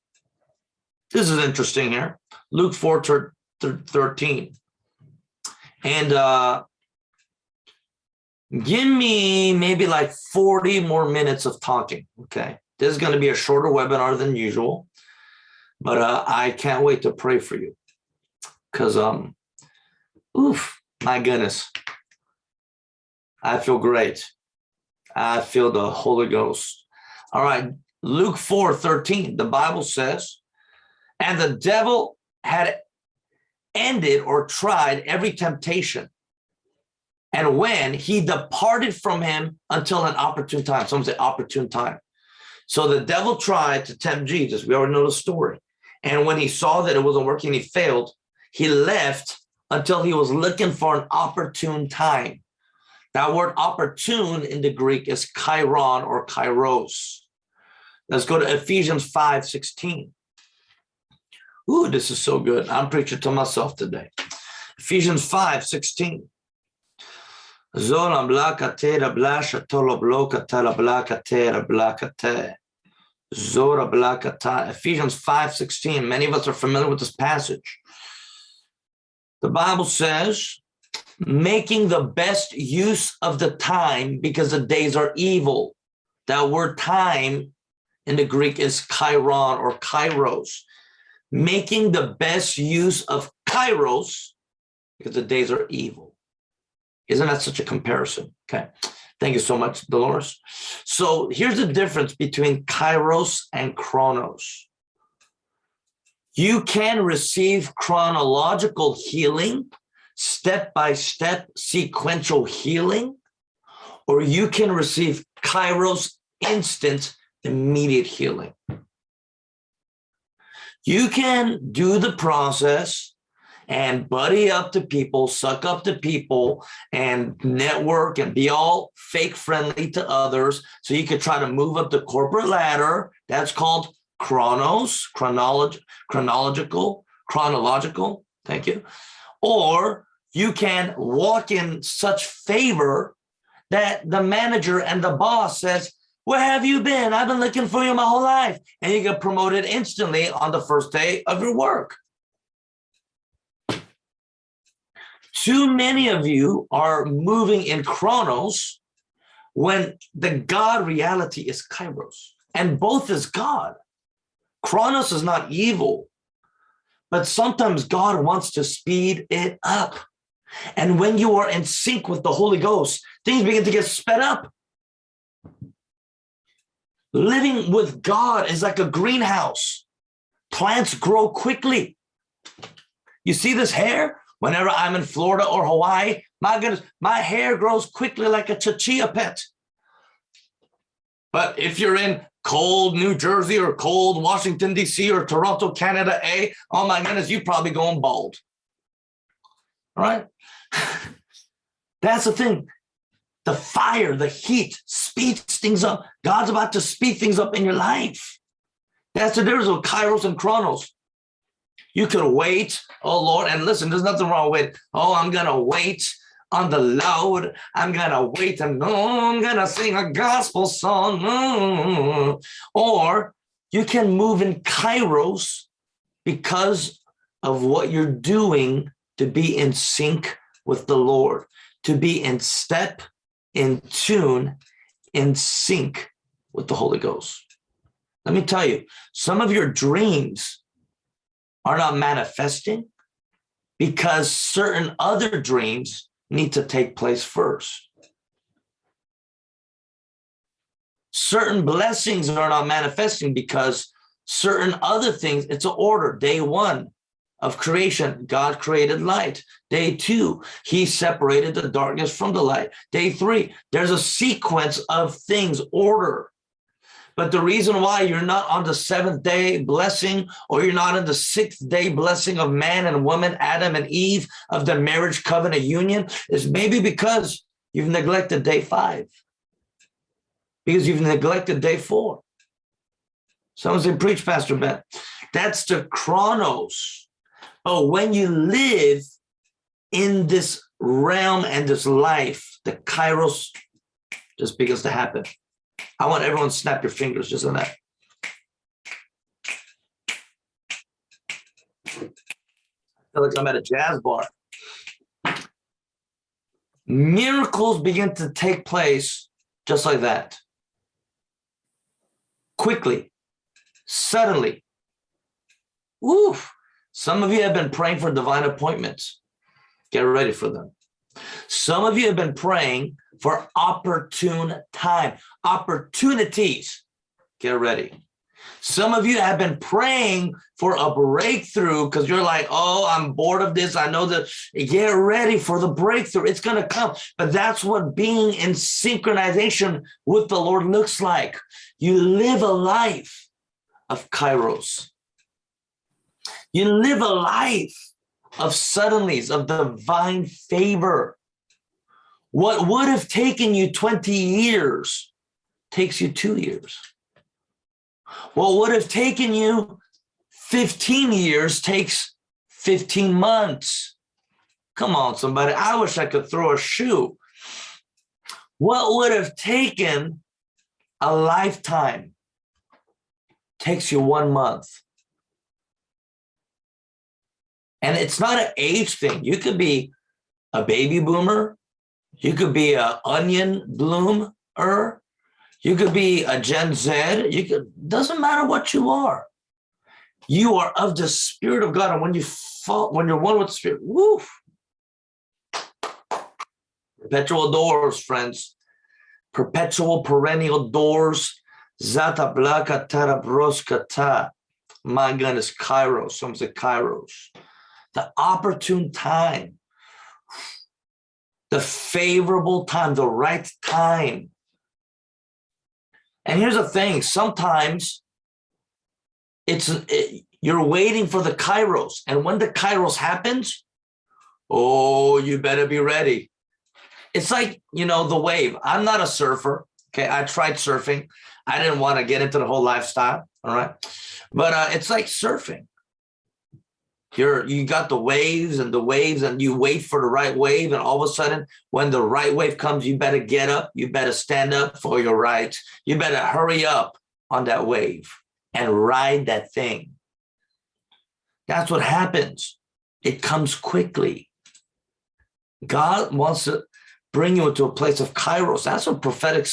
This is interesting here. Luke 4, 13. And uh, give me maybe like 40 more minutes of talking, okay? This is going to be a shorter webinar than usual, but uh, I can't wait to pray for you because, um, oof, my goodness. I feel great. I feel the Holy Ghost. All right, Luke 4, 13, the Bible says, and the devil had ended or tried every temptation. And when he departed from him until an opportune time, some say opportune time. So the devil tried to tempt Jesus. We already know the story. And when he saw that it wasn't working, he failed. He left until he was looking for an opportune time. That word opportune in the Greek is chiron or kairos. Let's go to Ephesians 5, 16. Ooh, this is so good. I'm preaching to myself today. Ephesians 5, 16. Zola blakate rablasha tolo blokata rablakate rablakate. Zora blakata. Ephesians 5, 16. Many of us are familiar with this passage. The Bible says, making the best use of the time because the days are evil. That word time in the Greek is chiron or kairos, making the best use of kairos because the days are evil. Isn't that such a comparison? Okay. Thank you so much, Dolores. So here's the difference between kairos and chronos. You can receive chronological healing step-by-step -step sequential healing, or you can receive Kairos instant immediate healing. You can do the process and buddy up to people, suck up to people and network and be all fake friendly to others. So you could try to move up the corporate ladder. That's called chronos, chronolog chronological, chronological. Thank you or you can walk in such favor that the manager and the boss says, where have you been? I've been looking for you my whole life. And you get promoted instantly on the first day of your work. Too many of you are moving in chronos when the God reality is kairos and both is God. Chronos is not evil, but sometimes God wants to speed it up. And when you are in sync with the Holy Ghost, things begin to get sped up. Living with God is like a greenhouse. Plants grow quickly. You see this hair? Whenever I'm in Florida or Hawaii, my goodness, my hair grows quickly like a chia pet. But if you're in cold New Jersey or cold Washington, D.C. or Toronto, Canada, A, oh my goodness, you're probably going bald. All right? That's the thing. The fire, the heat speeds things up. God's about to speed things up in your life. That's the difference with Kairos and Chronos. You could wait, oh Lord, and listen, there's nothing wrong with, oh, I'm to wait on the Lord. I'm gonna wait and oh, I'm gonna sing a gospel song. Or you can move in kairos because of what you're doing to be in sync with the Lord, to be in step, in tune, in sync with the Holy Ghost. Let me tell you, some of your dreams are not manifesting because certain other dreams need to take place first. Certain blessings are not manifesting because certain other things, it's an order. Day one of creation, God created light. Day two, he separated the darkness from the light. Day three, there's a sequence of things, order. But the reason why you're not on the seventh day blessing or you're not in the sixth day blessing of man and woman, Adam and Eve of the marriage covenant union is maybe because you've neglected day five, because you've neglected day four. Someone said, preach, Pastor Ben. That's the chronos. But when you live in this realm and this life, the kairos just begins to happen. I want everyone to snap your fingers just on that. I feel like I'm at a jazz bar. Miracles begin to take place just like that. Quickly, suddenly. Oof. Some of you have been praying for divine appointments. Get ready for them. Some of you have been praying for opportune time, opportunities. Get ready. Some of you have been praying for a breakthrough because you're like, oh, I'm bored of this. I know that. Get ready for the breakthrough. It's going to come. But that's what being in synchronization with the Lord looks like. You live a life of kairos. You live a life of suddenlies, of divine favor. What would have taken you 20 years takes you two years. What would have taken you 15 years takes 15 months. Come on, somebody. I wish I could throw a shoe. What would have taken a lifetime takes you one month. And it's not an age thing. You could be a baby boomer you could be a onion bloomer. You could be a Gen Z. You could, doesn't matter what you are. You are of the spirit of God. And when you fall, when you're one with the spirit, woof. Perpetual doors, friends. Perpetual perennial doors. Zata blaka tarabroskata. My goodness, kairos. Some say kairos. The opportune time the favorable time, the right time. And here's the thing, sometimes it's it, you're waiting for the kairos. And when the kairos happens, oh, you better be ready. It's like, you know, the wave. I'm not a surfer. Okay, I tried surfing. I didn't want to get into the whole lifestyle. All right. But uh, it's like surfing you're you got the waves and the waves and you wait for the right wave and all of a sudden when the right wave comes you better get up you better stand up for your rights you better hurry up on that wave and ride that thing that's what happens it comes quickly god wants to bring you into a place of kairos. That's what prophetic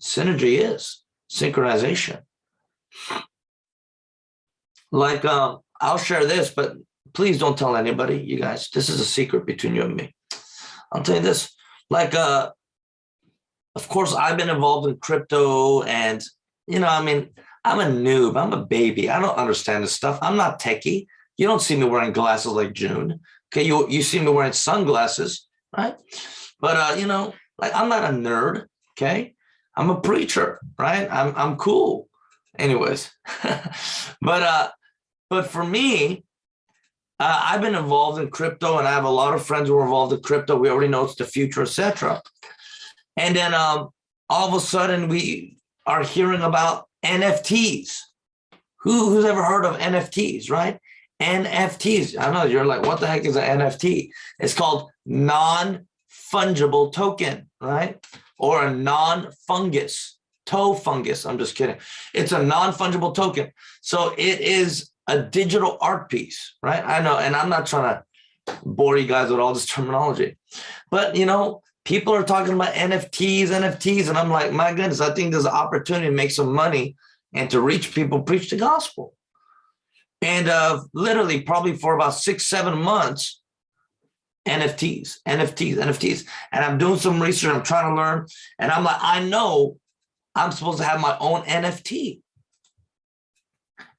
synergy is, synchronization. Like, um, I'll share this, but please don't tell anybody, you guys. This is a secret between you and me. I'll tell you this, like, uh, of course, I've been involved in crypto and, you know, I mean, I'm a noob, I'm a baby. I don't understand this stuff. I'm not techie. You don't see me wearing glasses like June. Okay, you, you see me wearing sunglasses, right? But, uh, you know, like I'm not a nerd, okay? I'm a preacher, right? I'm, I'm cool. Anyways, but, uh, but for me, uh, I've been involved in crypto and I have a lot of friends who are involved in crypto. We already know it's the future, etc. And then um, all of a sudden we are hearing about NFTs. Who, who's ever heard of NFTs, right? NFTs. I know you're like, what the heck is an NFT? It's called non-fungible token, right? Or a non-fungus, toe fungus. I'm just kidding. It's a non-fungible token. So it is a digital art piece, right? I know, and I'm not trying to bore you guys with all this terminology, but you know, people are talking about NFTs, NFTs, and I'm like, my goodness, I think there's an opportunity to make some money and to reach people, preach the gospel. And uh, literally probably for about six, seven months, NFTs, NFTs, NFTs. And I'm doing some research, I'm trying to learn. And I'm like, I know I'm supposed to have my own NFT.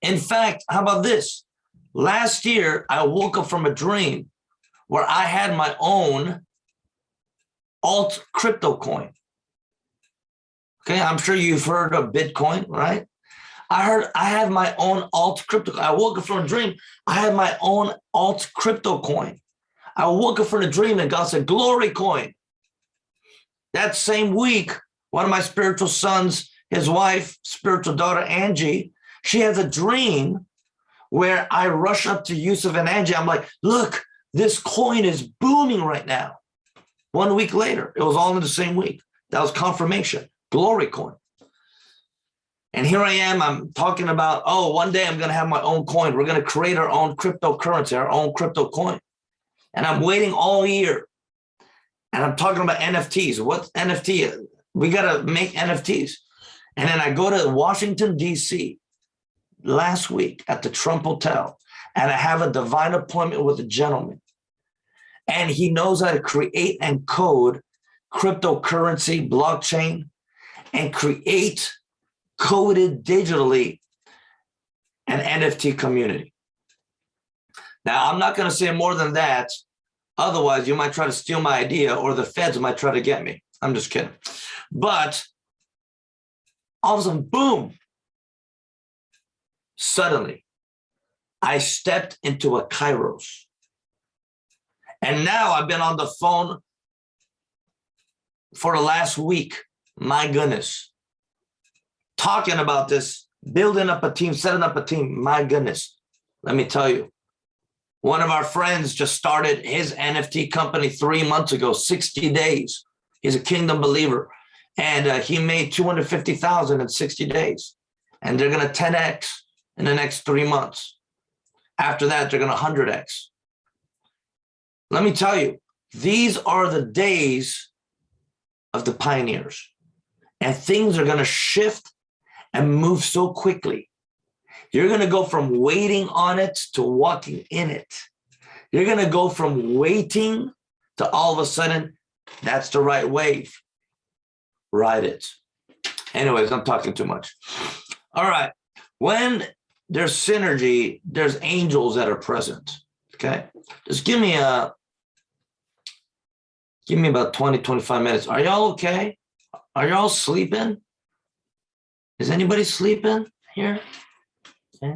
In fact, how about this? Last year, I woke up from a dream where I had my own alt crypto coin. Okay, I'm sure you've heard of Bitcoin, right? I heard I had my own alt crypto. I woke up from a dream. I had my own alt crypto coin. I woke up from a dream and God said, glory coin. That same week, one of my spiritual sons, his wife, spiritual daughter, Angie, she has a dream where I rush up to Yusuf and Angie. I'm like, look, this coin is booming right now. One week later, it was all in the same week. That was confirmation, glory coin. And here I am, I'm talking about, oh, one day I'm going to have my own coin. We're going to create our own cryptocurrency, our own crypto coin. And I'm waiting all year. And I'm talking about NFTs. What's NFT? We got to make NFTs. And then I go to Washington, D.C. last week at the Trump Hotel, and I have a divine appointment with a gentleman. And he knows how to create and code cryptocurrency, blockchain, and create coded digitally an NFT community. Now, I'm not going to say more than that. Otherwise, you might try to steal my idea or the feds might try to get me. I'm just kidding. But all of a sudden, boom, suddenly, I stepped into a Kairos. And now I've been on the phone for the last week. My goodness talking about this, building up a team, setting up a team. My goodness, let me tell you, one of our friends just started his NFT company three months ago, 60 days. He's a kingdom believer. And uh, he made 250,000 in 60 days. And they're going to 10X in the next three months. After that, they're going to 100X. Let me tell you, these are the days of the pioneers. And things are going to shift and move so quickly. You're going to go from waiting on it to walking in it. You're going to go from waiting to all of a sudden, that's the right wave. Ride it. Anyways, I'm talking too much. All right. When there's synergy, there's angels that are present. Okay. Just give me a, give me about 20, 25 minutes. Are y'all okay? Are y'all sleeping? Is anybody sleeping here? Okay.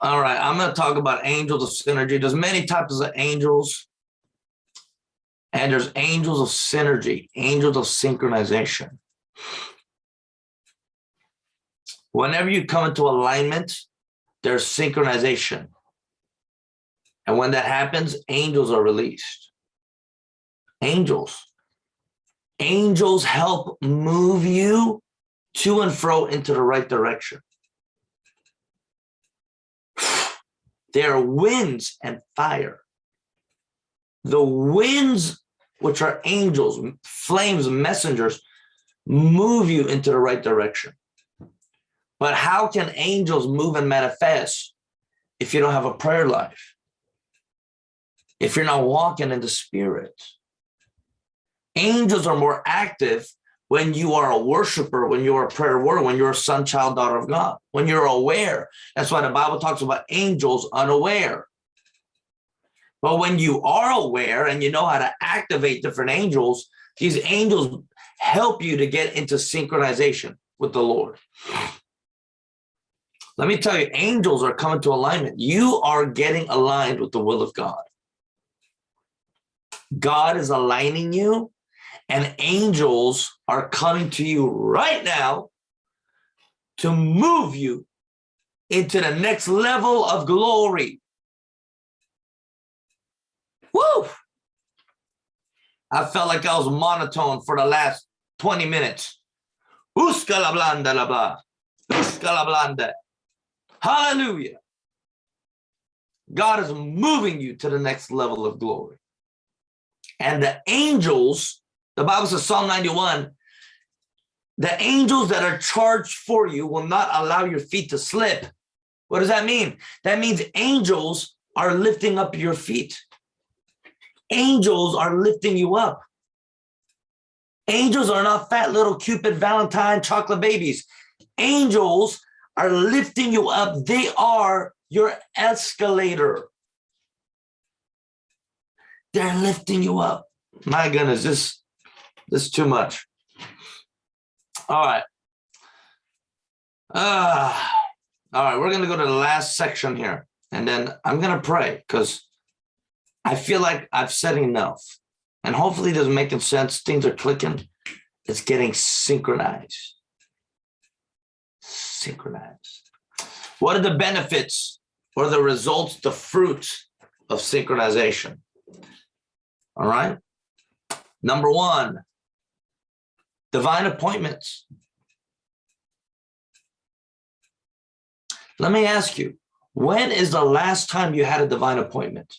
All right, I'm going to talk about angels of synergy. There's many types of angels. And there's angels of synergy, angels of synchronization. Whenever you come into alignment, there's synchronization. And when that happens, angels are released. Angels angels help move you to and fro into the right direction. There are winds and fire. The winds which are angels, flames, messengers, move you into the right direction. But how can angels move and manifest if you don't have a prayer life? If you're not walking in the spirit? Angels are more active when you are a worshiper, when you're a prayer warrior, when you're a son, child, daughter of God, when you're aware. That's why the Bible talks about angels unaware. But when you are aware and you know how to activate different angels, these angels help you to get into synchronization with the Lord. Let me tell you, angels are coming to alignment. You are getting aligned with the will of God. God is aligning you and angels are coming to you right now to move you into the next level of glory. Woo! I felt like I was monotone for the last 20 minutes. Uska blanda la blanda. Hallelujah. God is moving you to the next level of glory. And the angels, the Bible says Psalm 91, the angels that are charged for you will not allow your feet to slip. What does that mean? That means angels are lifting up your feet. Angels are lifting you up. Angels are not fat little Cupid Valentine chocolate babies. Angels are lifting you up. They are your escalator. They're lifting you up. My goodness, this, this is too much. All right. Uh, all right, we're going to go to the last section here. And then I'm going to pray because I feel like I've said enough. And hopefully this is making sense. Things are clicking. It's getting synchronized synchronized. What are the benefits or the results, the fruits of synchronization? All right. Number one, divine appointments. Let me ask you, when is the last time you had a divine appointment?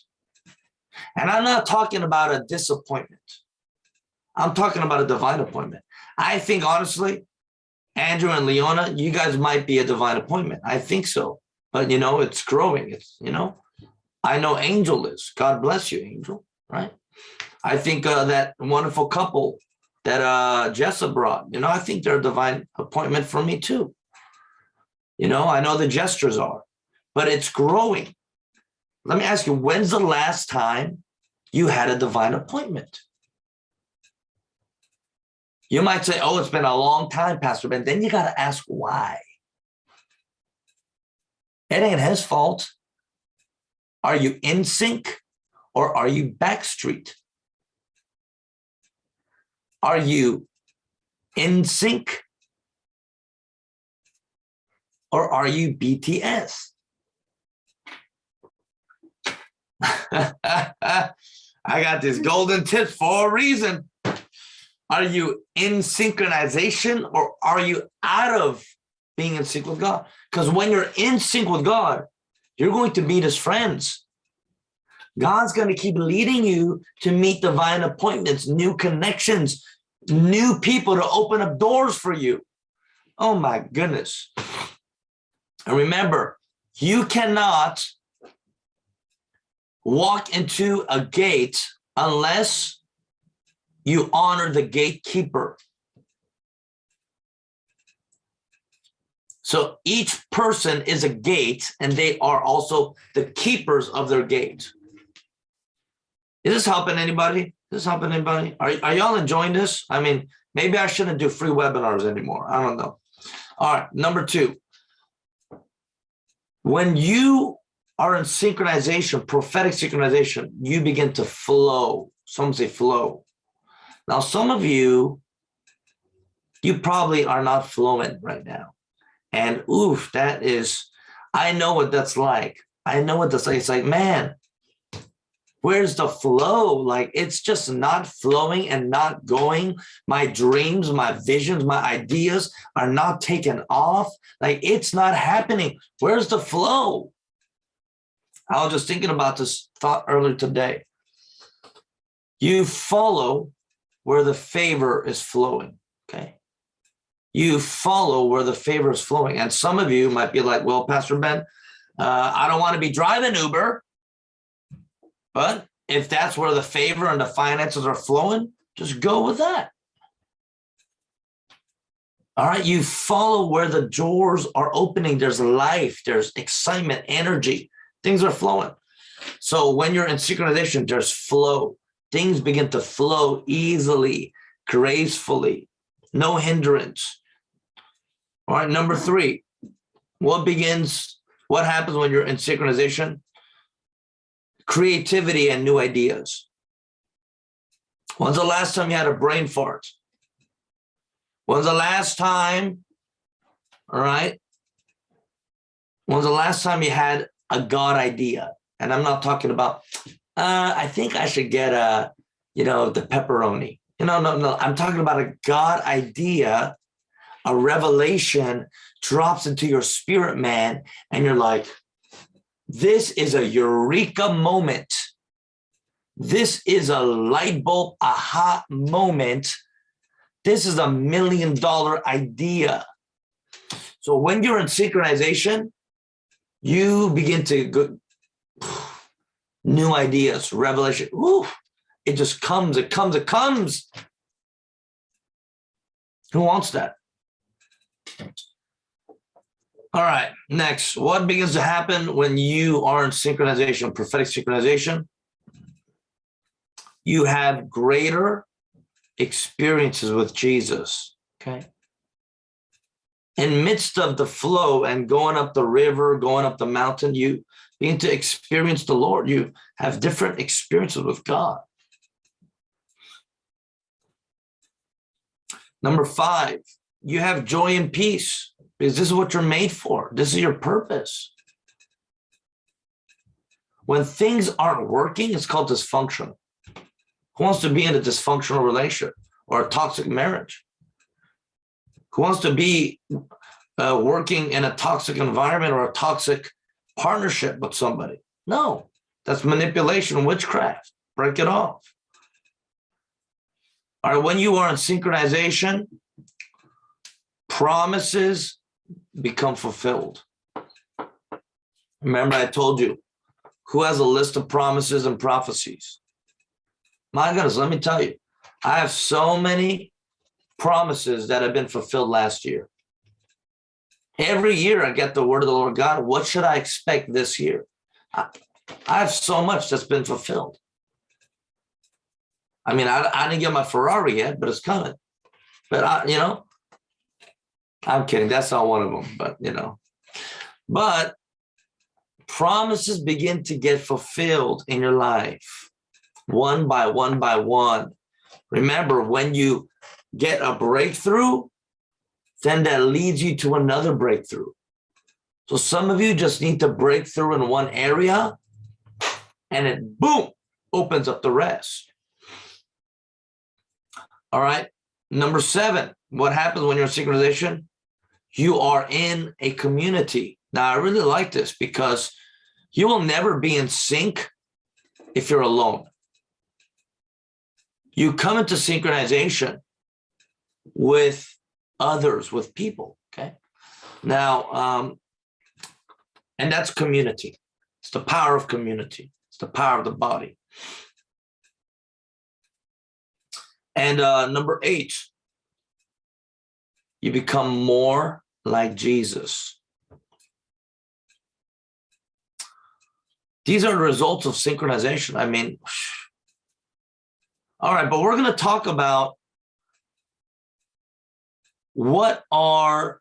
And I'm not talking about a disappointment. I'm talking about a divine appointment. I think honestly, Andrew and Leona, you guys might be a divine appointment. I think so. But, you know, it's growing. It's, you know, I know Angel is. God bless you, Angel, right? I think uh, that wonderful couple that uh, Jessa brought, you know, I think they're a divine appointment for me too. You know, I know the gestures are, but it's growing. Let me ask you, when's the last time you had a divine appointment? You might say, oh, it's been a long time, Pastor Ben. Then you got to ask why. It ain't his fault. Are you in sync or are you backstreet? Are you in sync or are you BTS? I got this golden tip for a reason. Are you in synchronization or are you out of being in sync with God? Because when you're in sync with God, you're going to meet his friends. God's going to keep leading you to meet divine appointments, new connections, new people to open up doors for you. Oh my goodness. And remember, you cannot walk into a gate unless you honor the gatekeeper. So each person is a gate and they are also the keepers of their gate. Is this helping anybody? Is this helping anybody? Are, are y'all enjoying this? I mean, maybe I shouldn't do free webinars anymore. I don't know. All right, number two. When you are in synchronization, prophetic synchronization, you begin to flow. Some say flow. Now, some of you, you probably are not fluent right now. And oof, that is, I know what that's like. I know what that's like. It's like, man, where's the flow? Like, it's just not flowing and not going. My dreams, my visions, my ideas are not taken off. Like, it's not happening. Where's the flow? I was just thinking about this thought earlier today. You follow where the favor is flowing, okay? You follow where the favor is flowing. And some of you might be like, well, Pastor Ben, uh, I don't want to be driving Uber, but if that's where the favor and the finances are flowing, just go with that. All right, you follow where the doors are opening. There's life, there's excitement, energy, things are flowing. So when you're in synchronization, there's flow. Things begin to flow easily, gracefully, no hindrance. All right, number three, what begins, what happens when you're in synchronization? Creativity and new ideas. When's the last time you had a brain fart? When's the last time, all right? When's the last time you had a God idea? And I'm not talking about, uh, I think I should get a, you know, the pepperoni. You know, no, no, I'm talking about a God idea, a revelation drops into your spirit, man, and you're like, this is a eureka moment. This is a light bulb aha moment this is a million dollar idea. So when you're in synchronization, you begin to go, new ideas, revelation. Woo, it just comes, it comes, it comes. Who wants that? All right, next, what begins to happen when you are in synchronization, prophetic synchronization? You have greater experiences with Jesus, okay? In midst of the flow and going up the river, going up the mountain, you begin to experience the Lord. You have different experiences with God. Number five, you have joy and peace because this is what you're made for. This is your purpose. When things aren't working, it's called dysfunction. Who wants to be in a dysfunctional relationship or a toxic marriage? Who wants to be uh, working in a toxic environment or a toxic partnership with somebody? No, that's manipulation, witchcraft. Break it off. All right, when you are in synchronization, promises become fulfilled. Remember, I told you, who has a list of promises and prophecies? My goodness, let me tell you, I have so many promises that have been fulfilled last year. Every year I get the word of the Lord God, what should I expect this year? I, I have so much that's been fulfilled. I mean, I, I didn't get my Ferrari yet, but it's coming. But I, you know, I'm kidding. That's not one of them, but you know, but promises begin to get fulfilled in your life one by one by one. Remember, when you get a breakthrough, then that leads you to another breakthrough. So some of you just need to break through in one area and it boom, opens up the rest. All right. Number seven, what happens when you're in synchronization? You are in a community. Now, I really like this because you will never be in sync if you're alone you come into synchronization with others, with people, okay? Now, um, and that's community. It's the power of community. It's the power of the body. And uh, number eight, you become more like Jesus. These are the results of synchronization. I mean, all right, but we're going to talk about what are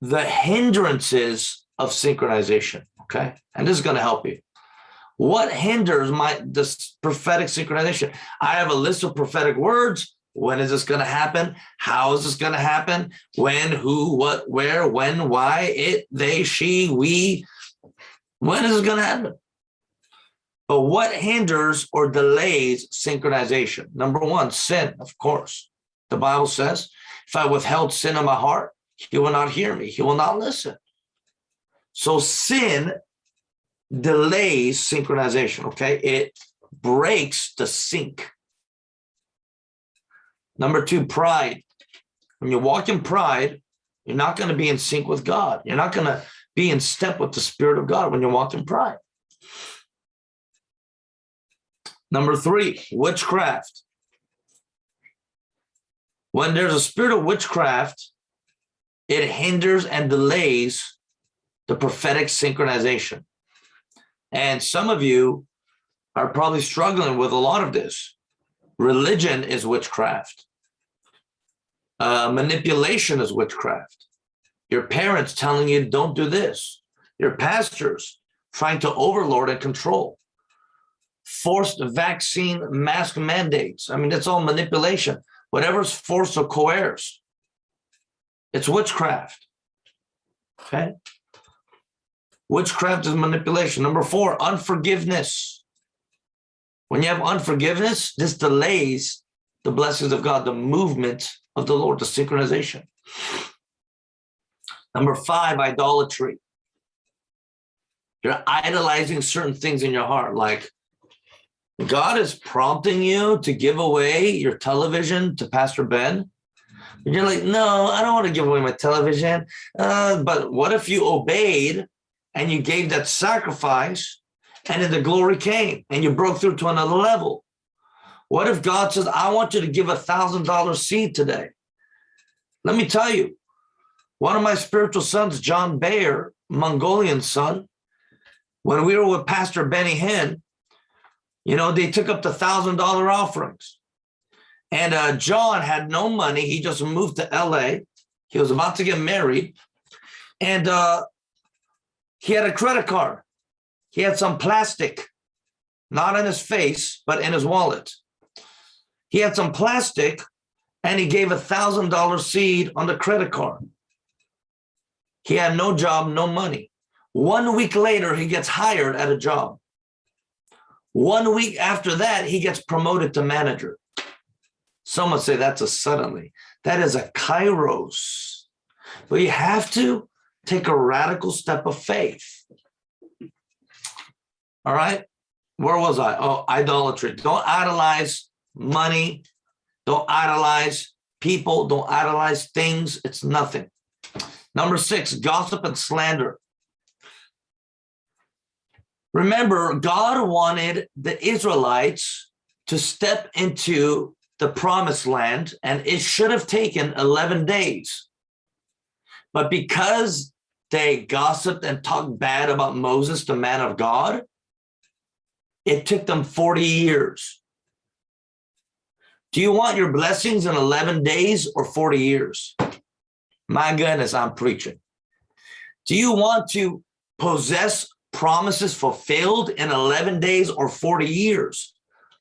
the hindrances of synchronization, okay? And this is going to help you. What hinders my this prophetic synchronization? I have a list of prophetic words. When is this going to happen? How is this going to happen? When, who, what, where, when, why, it, they, she, we. When is this going to happen? But what hinders or delays synchronization? Number one, sin, of course. The Bible says, if I withheld sin in my heart, he will not hear me. He will not listen. So sin delays synchronization, okay? It breaks the sync. Number two, pride. When you walk in pride, you're not going to be in sync with God. You're not going to be in step with the Spirit of God when you walk in pride. Number three, witchcraft. When there's a spirit of witchcraft, it hinders and delays the prophetic synchronization. And some of you are probably struggling with a lot of this. Religion is witchcraft. Uh, manipulation is witchcraft. Your parents telling you don't do this. Your pastors trying to overlord and control. Forced vaccine mask mandates. I mean, that's all manipulation. Whatever's forced or coerced. It's witchcraft. Okay. Witchcraft is manipulation. Number four, unforgiveness. When you have unforgiveness, this delays the blessings of God, the movement of the Lord, the synchronization. Number five, idolatry. You're idolizing certain things in your heart, like God is prompting you to give away your television to Pastor Ben. And you're like, no, I don't want to give away my television. Uh, but what if you obeyed and you gave that sacrifice and then the glory came and you broke through to another level? What if God says, I want you to give a thousand dollar seed today? Let me tell you, one of my spiritual sons, John Bayer, Mongolian son, when we were with Pastor Benny Hinn, you know, they took up the thousand dollar offerings. And uh, John had no money. He just moved to LA. He was about to get married. And uh, he had a credit card. He had some plastic, not in his face, but in his wallet. He had some plastic and he gave a thousand dollar seed on the credit card. He had no job, no money. One week later, he gets hired at a job. One week after that, he gets promoted to manager. Someone say that's a suddenly. That is a kairos. But you have to take a radical step of faith. All right. Where was I? Oh, idolatry. Don't idolize money. Don't idolize people. Don't idolize things. It's nothing. Number six, gossip and slander. Remember, God wanted the Israelites to step into the promised land, and it should have taken 11 days. But because they gossiped and talked bad about Moses, the man of God, it took them 40 years. Do you want your blessings in 11 days or 40 years? My goodness, I'm preaching. Do you want to possess promises fulfilled in 11 days or 40 years?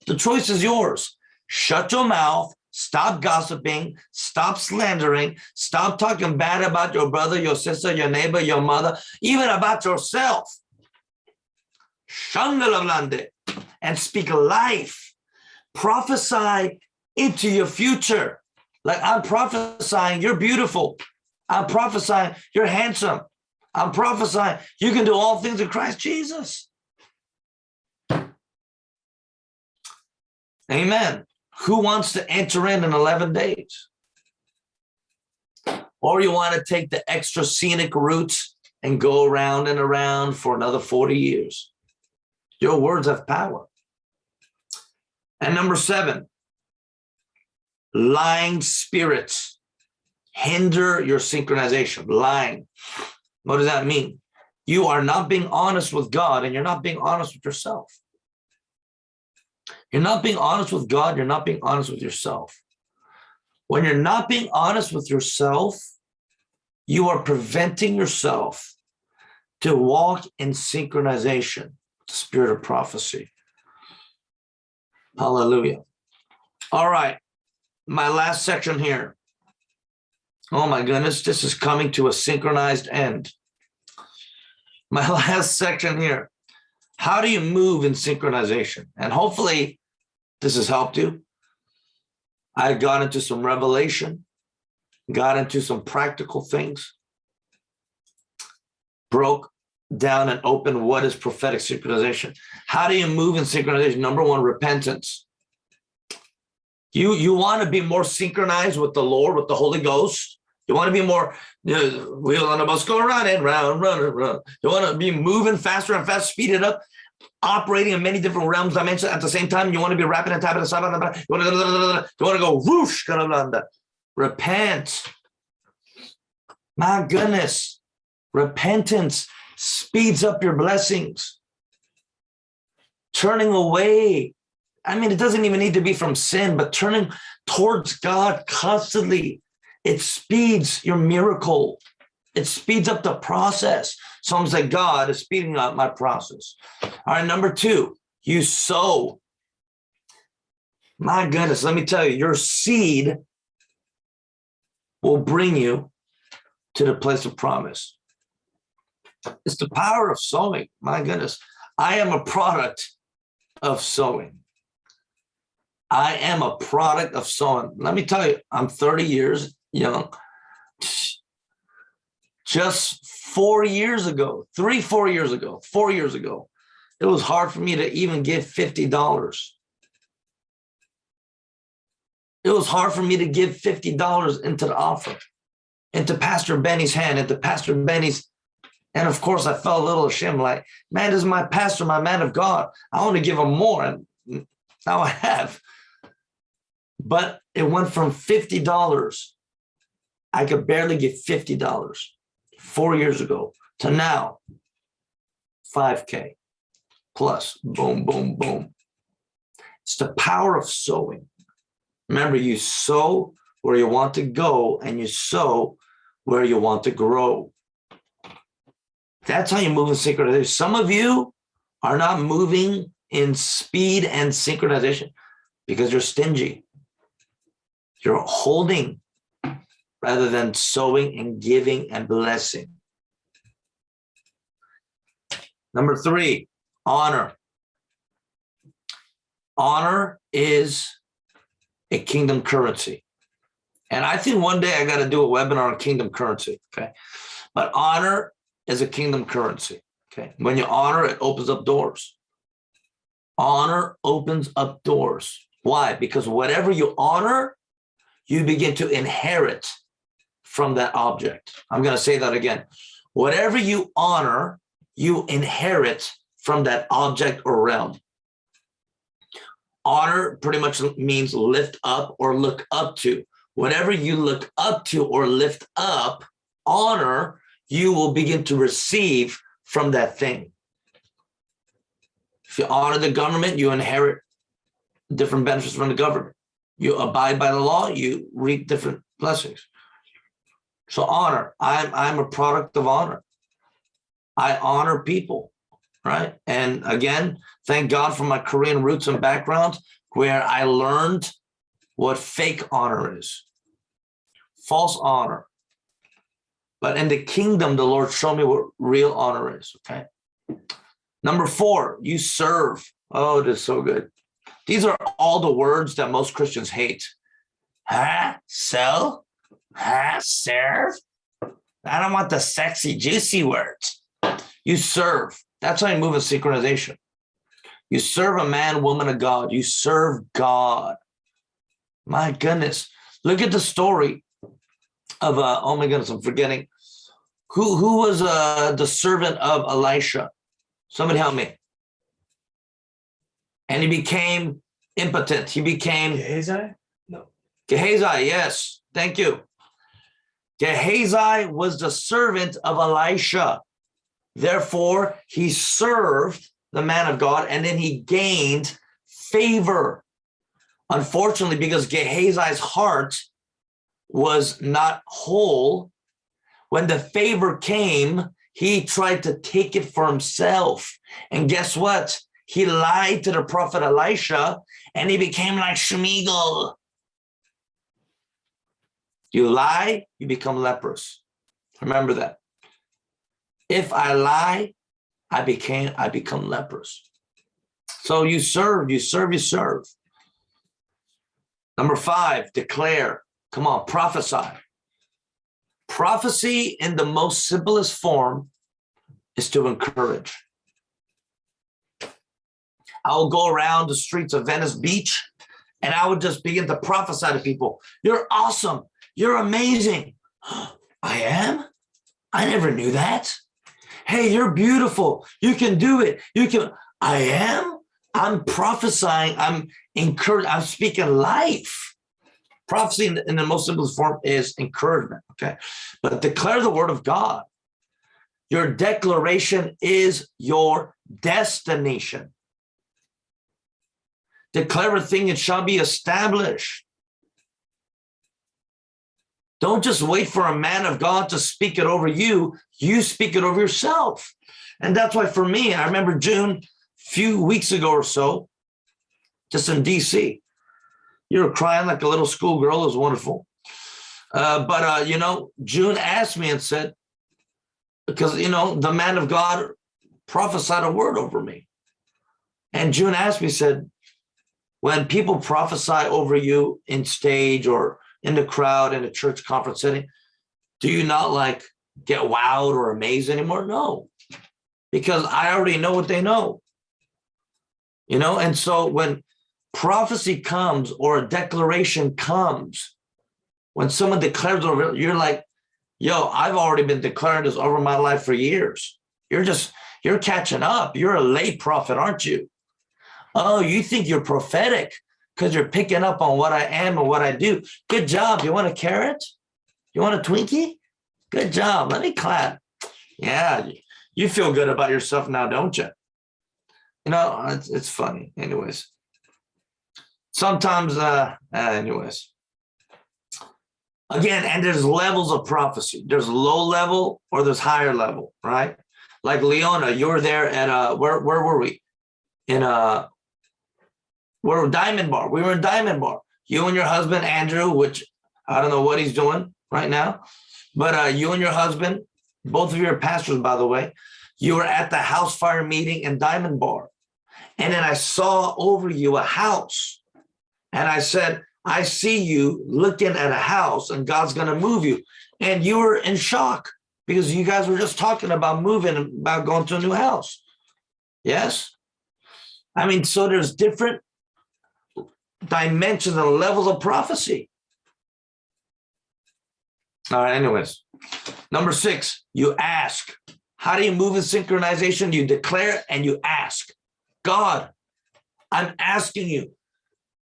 The choice is yours. Shut your mouth, stop gossiping, stop slandering, stop talking bad about your brother, your sister, your neighbor, your mother, even about yourself. And speak life. Prophesy into your future. Like I'm prophesying, you're beautiful. I'm prophesying, you're handsome. I'm prophesying you can do all things in Christ Jesus. Amen. Who wants to enter in in 11 days? Or you want to take the extra scenic routes and go around and around for another 40 years. Your words have power. And number seven, lying spirits hinder your synchronization. Lying. What does that mean? You are not being honest with God and you're not being honest with yourself. You're not being honest with God. You're not being honest with yourself. When you're not being honest with yourself, you are preventing yourself to walk in synchronization, the spirit of prophecy. Hallelujah. All right. My last section here. Oh my goodness, this is coming to a synchronized end. My last section here. How do you move in synchronization? And hopefully this has helped you. I got into some revelation, got into some practical things, broke down and open what is prophetic synchronization. How do you move in synchronization? Number one, repentance. You you want to be more synchronized with the Lord, with the Holy Ghost. You want to be more you know, wheel on the bus, go and round, running, round. You want to be moving faster and fast, speed it up, operating in many different realms, dimensions at the same time. You want to be rapping and tapping and you want to, you want to go whoosh, repent. My goodness, repentance speeds up your blessings. Turning away. I mean, it doesn't even need to be from sin, but turning towards God constantly. It speeds your miracle. It speeds up the process. Psalms like God is speeding up my process. All right, number two, you sow. My goodness, let me tell you, your seed will bring you to the place of promise. It's the power of sowing. My goodness. I am a product of sowing. I am a product of sowing. Let me tell you, I'm 30 years young. Just four years ago, three, four years ago, four years ago, it was hard for me to even give $50. It was hard for me to give $50 into the offering, into Pastor Benny's hand, into Pastor Benny's and of course, I felt a little ashamed, like, man, this is my pastor, my man of God. I want to give him more. And now I have. But it went from $50. I could barely get $50 four years ago to now 5K plus boom, boom, boom. It's the power of sowing. Remember, you sow where you want to go and you sow where you want to grow. That's how you move in synchronization. Some of you are not moving in speed and synchronization because you're stingy. You're holding rather than sowing and giving and blessing. Number three, honor. Honor is a kingdom currency. And I think one day I got to do a webinar on kingdom currency. Okay. But honor is a kingdom currency. Okay. When you honor, it opens up doors. Honor opens up doors. Why? Because whatever you honor, you begin to inherit from that object. I'm going to say that again. Whatever you honor, you inherit from that object or realm. Honor pretty much means lift up or look up to. Whatever you look up to or lift up, honor you will begin to receive from that thing. If you honor the government, you inherit different benefits from the government. You abide by the law, you reap different blessings. So honor, I'm, I'm a product of honor. I honor people, right? And again, thank God for my Korean roots and background where I learned what fake honor is. False honor, but in the kingdom, the Lord showed me what real honor is, okay? Number four, you serve. Oh, it is so good. These are all the words that most Christians hate. Huh? Sell? Huh? Serve? I don't want the sexy, juicy words. You serve. That's how you move in synchronization. You serve a man, woman of God. You serve God. My goodness. Look at the story of, uh, oh my goodness, I'm forgetting. Who, who was uh, the servant of Elisha? Somebody help me. And he became impotent. He became Gehazi? No. Gehazi, yes. Thank you. Gehazi was the servant of Elisha. Therefore, he served the man of God and then he gained favor. Unfortunately, because Gehazi's heart was not whole, when the favor came, he tried to take it for himself. And guess what? He lied to the prophet Elisha and he became like Shmigal. You lie, you become leprous. Remember that. If I lie, I became I become leprous. So you serve, you serve, you serve. Number five, declare. Come on, prophesy. Prophecy in the most simplest form is to encourage. I will go around the streets of Venice Beach and I would just begin to prophesy to people. You're awesome. You're amazing. I am? I never knew that. Hey, you're beautiful. You can do it. You can. I am. I'm prophesying. I'm encouraging. I'm speaking life. Prophecy in the, in the most simplest form is encouragement. Okay. But declare the word of God. Your declaration is your destination. Declare a thing, it shall be established. Don't just wait for a man of God to speak it over you. You speak it over yourself. And that's why for me, I remember June, a few weeks ago or so, just in DC, you were crying like a little schoolgirl. It was wonderful. Uh, but, uh, you know, June asked me and said, because, you know, the man of God prophesied a word over me. And June asked me, said, when people prophesy over you in stage or in the crowd in a church conference setting, do you not like get wowed or amazed anymore? No, because I already know what they know. You know, and so when prophecy comes or a declaration comes, when someone declares over, you're like, yo, I've already been declaring this over my life for years. You're just, you're catching up. You're a late prophet, aren't you? Oh, you think you're prophetic because you're picking up on what I am and what I do. Good job. You want a carrot? You want a Twinkie? Good job. Let me clap. Yeah, you feel good about yourself now, don't you? You know, it's, it's funny. Anyways, sometimes, uh, uh, anyways. Again, and there's levels of prophecy. There's low level or there's higher level, right? Like Leona, you're there at uh where where were we? In uh we're Diamond Bar. We were in Diamond Bar. You and your husband, Andrew, which I don't know what he's doing right now, but uh, you and your husband, both of you are pastors, by the way, you were at the house fire meeting in Diamond Bar. And then I saw over you a house. And I said, I see you looking at a house and God's going to move you. And you were in shock because you guys were just talking about moving, about going to a new house. Yes. I mean, so there's different dimensions and levels of prophecy. All right, anyways. Number six, you ask. How do you move in synchronization? You declare and you ask. God, I'm asking you,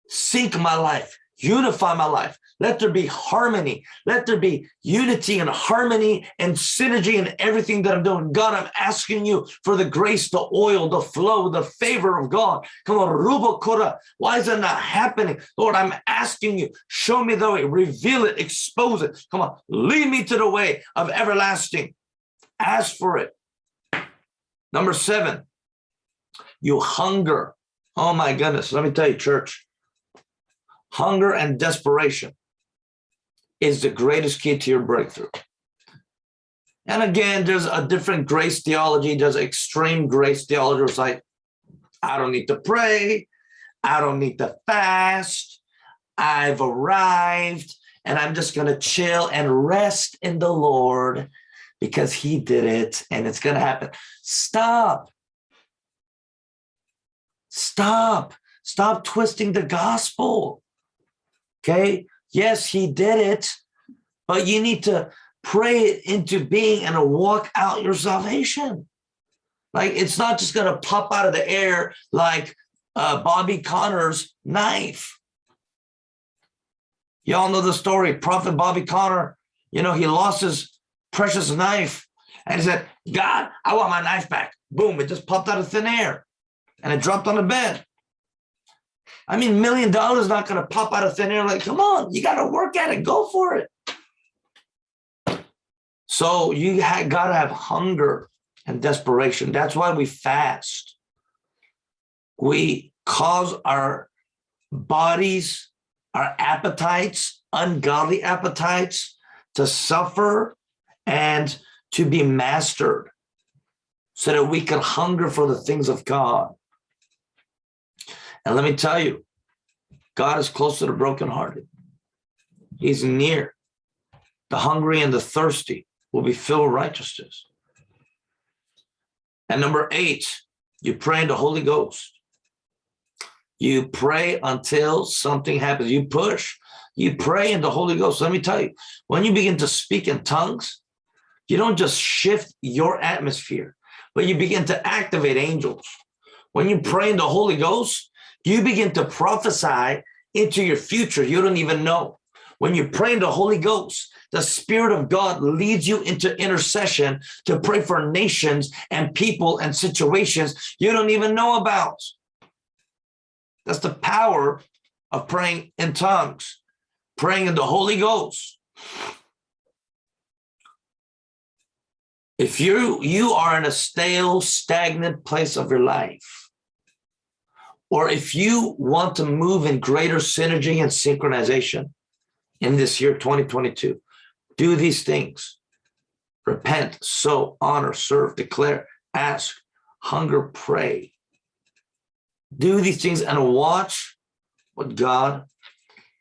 sync my life, unify my life. Let there be harmony. Let there be unity and harmony and synergy in everything that I'm doing. God, I'm asking you for the grace, the oil, the flow, the favor of God. Come on, Ruba Kura. Why is that not happening? Lord, I'm asking you, show me the way, reveal it, expose it. Come on, lead me to the way of everlasting. Ask for it. Number seven, you hunger. Oh my goodness. Let me tell you, church, hunger and desperation is the greatest key to your breakthrough. And again, there's a different grace theology. There's extreme grace theology. It's like, I don't need to pray. I don't need to fast. I've arrived and I'm just going to chill and rest in the Lord because he did it and it's going to happen. Stop. Stop. Stop twisting the gospel. Okay. Yes, he did it, but you need to pray it into being and walk out your salvation. Like it's not just going to pop out of the air like uh, Bobby Conner's knife. Y'all know the story. Prophet Bobby Connor, you know, he lost his precious knife and he said, God, I want my knife back. Boom, it just popped out of thin air and it dropped on the bed. I mean, million dollars not going to pop out of thin air. Like, come on, you got to work at it. Go for it. So you got to have hunger and desperation. That's why we fast. We cause our bodies, our appetites, ungodly appetites to suffer and to be mastered so that we can hunger for the things of God. And let me tell you, God is close to the brokenhearted. He's near. The hungry and the thirsty will be filled with righteousness. And number eight, you pray in the Holy Ghost. You pray until something happens. You push, you pray in the Holy Ghost. Let me tell you, when you begin to speak in tongues, you don't just shift your atmosphere, but you begin to activate angels. When you pray in the Holy Ghost, you begin to prophesy into your future. You don't even know. When you pray in the Holy Ghost, the Spirit of God leads you into intercession to pray for nations and people and situations you don't even know about. That's the power of praying in tongues, praying in the Holy Ghost. If you you are in a stale, stagnant place of your life, or if you want to move in greater synergy and synchronization in this year 2022, do these things. Repent, sow, honor, serve, declare, ask, hunger, pray. Do these things and watch what God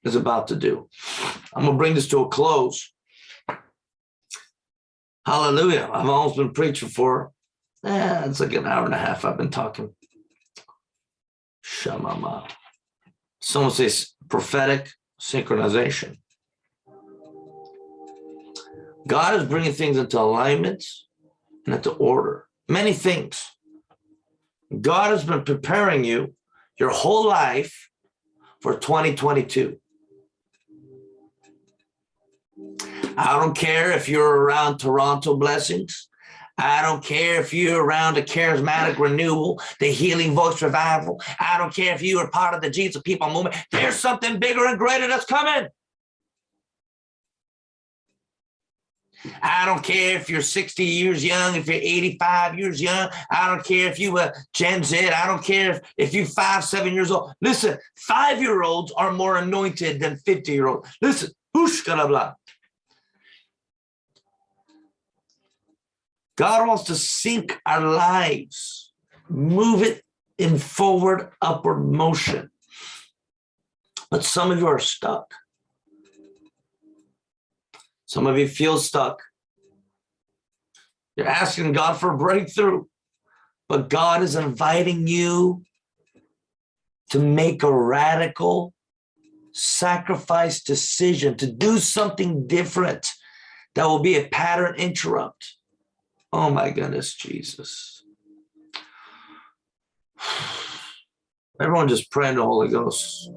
is about to do. I'm going to bring this to a close. Hallelujah. I've almost been preaching for, eh, it's like an hour and a half I've been talking. Shamama. Someone says prophetic synchronization. God is bringing things into alignment and into order. Many things. God has been preparing you your whole life for 2022. I don't care if you're around Toronto Blessings. I don't care if you're around the charismatic renewal, the healing voice revival. I don't care if you are part of the Jesus people movement. There's something bigger and greater that's coming. I don't care if you're 60 years young, if you're 85 years young. I don't care if you were Gen Z. I don't care if, if you're five, seven years old. Listen, five-year-olds are more anointed than 50-year-olds. Listen, blah. God wants to sync our lives, move it in forward, upward motion. But some of you are stuck. Some of you feel stuck. You're asking God for a breakthrough, but God is inviting you to make a radical sacrifice decision, to do something different that will be a pattern interrupt. Oh my goodness, Jesus. Everyone just pray in the Holy Ghost.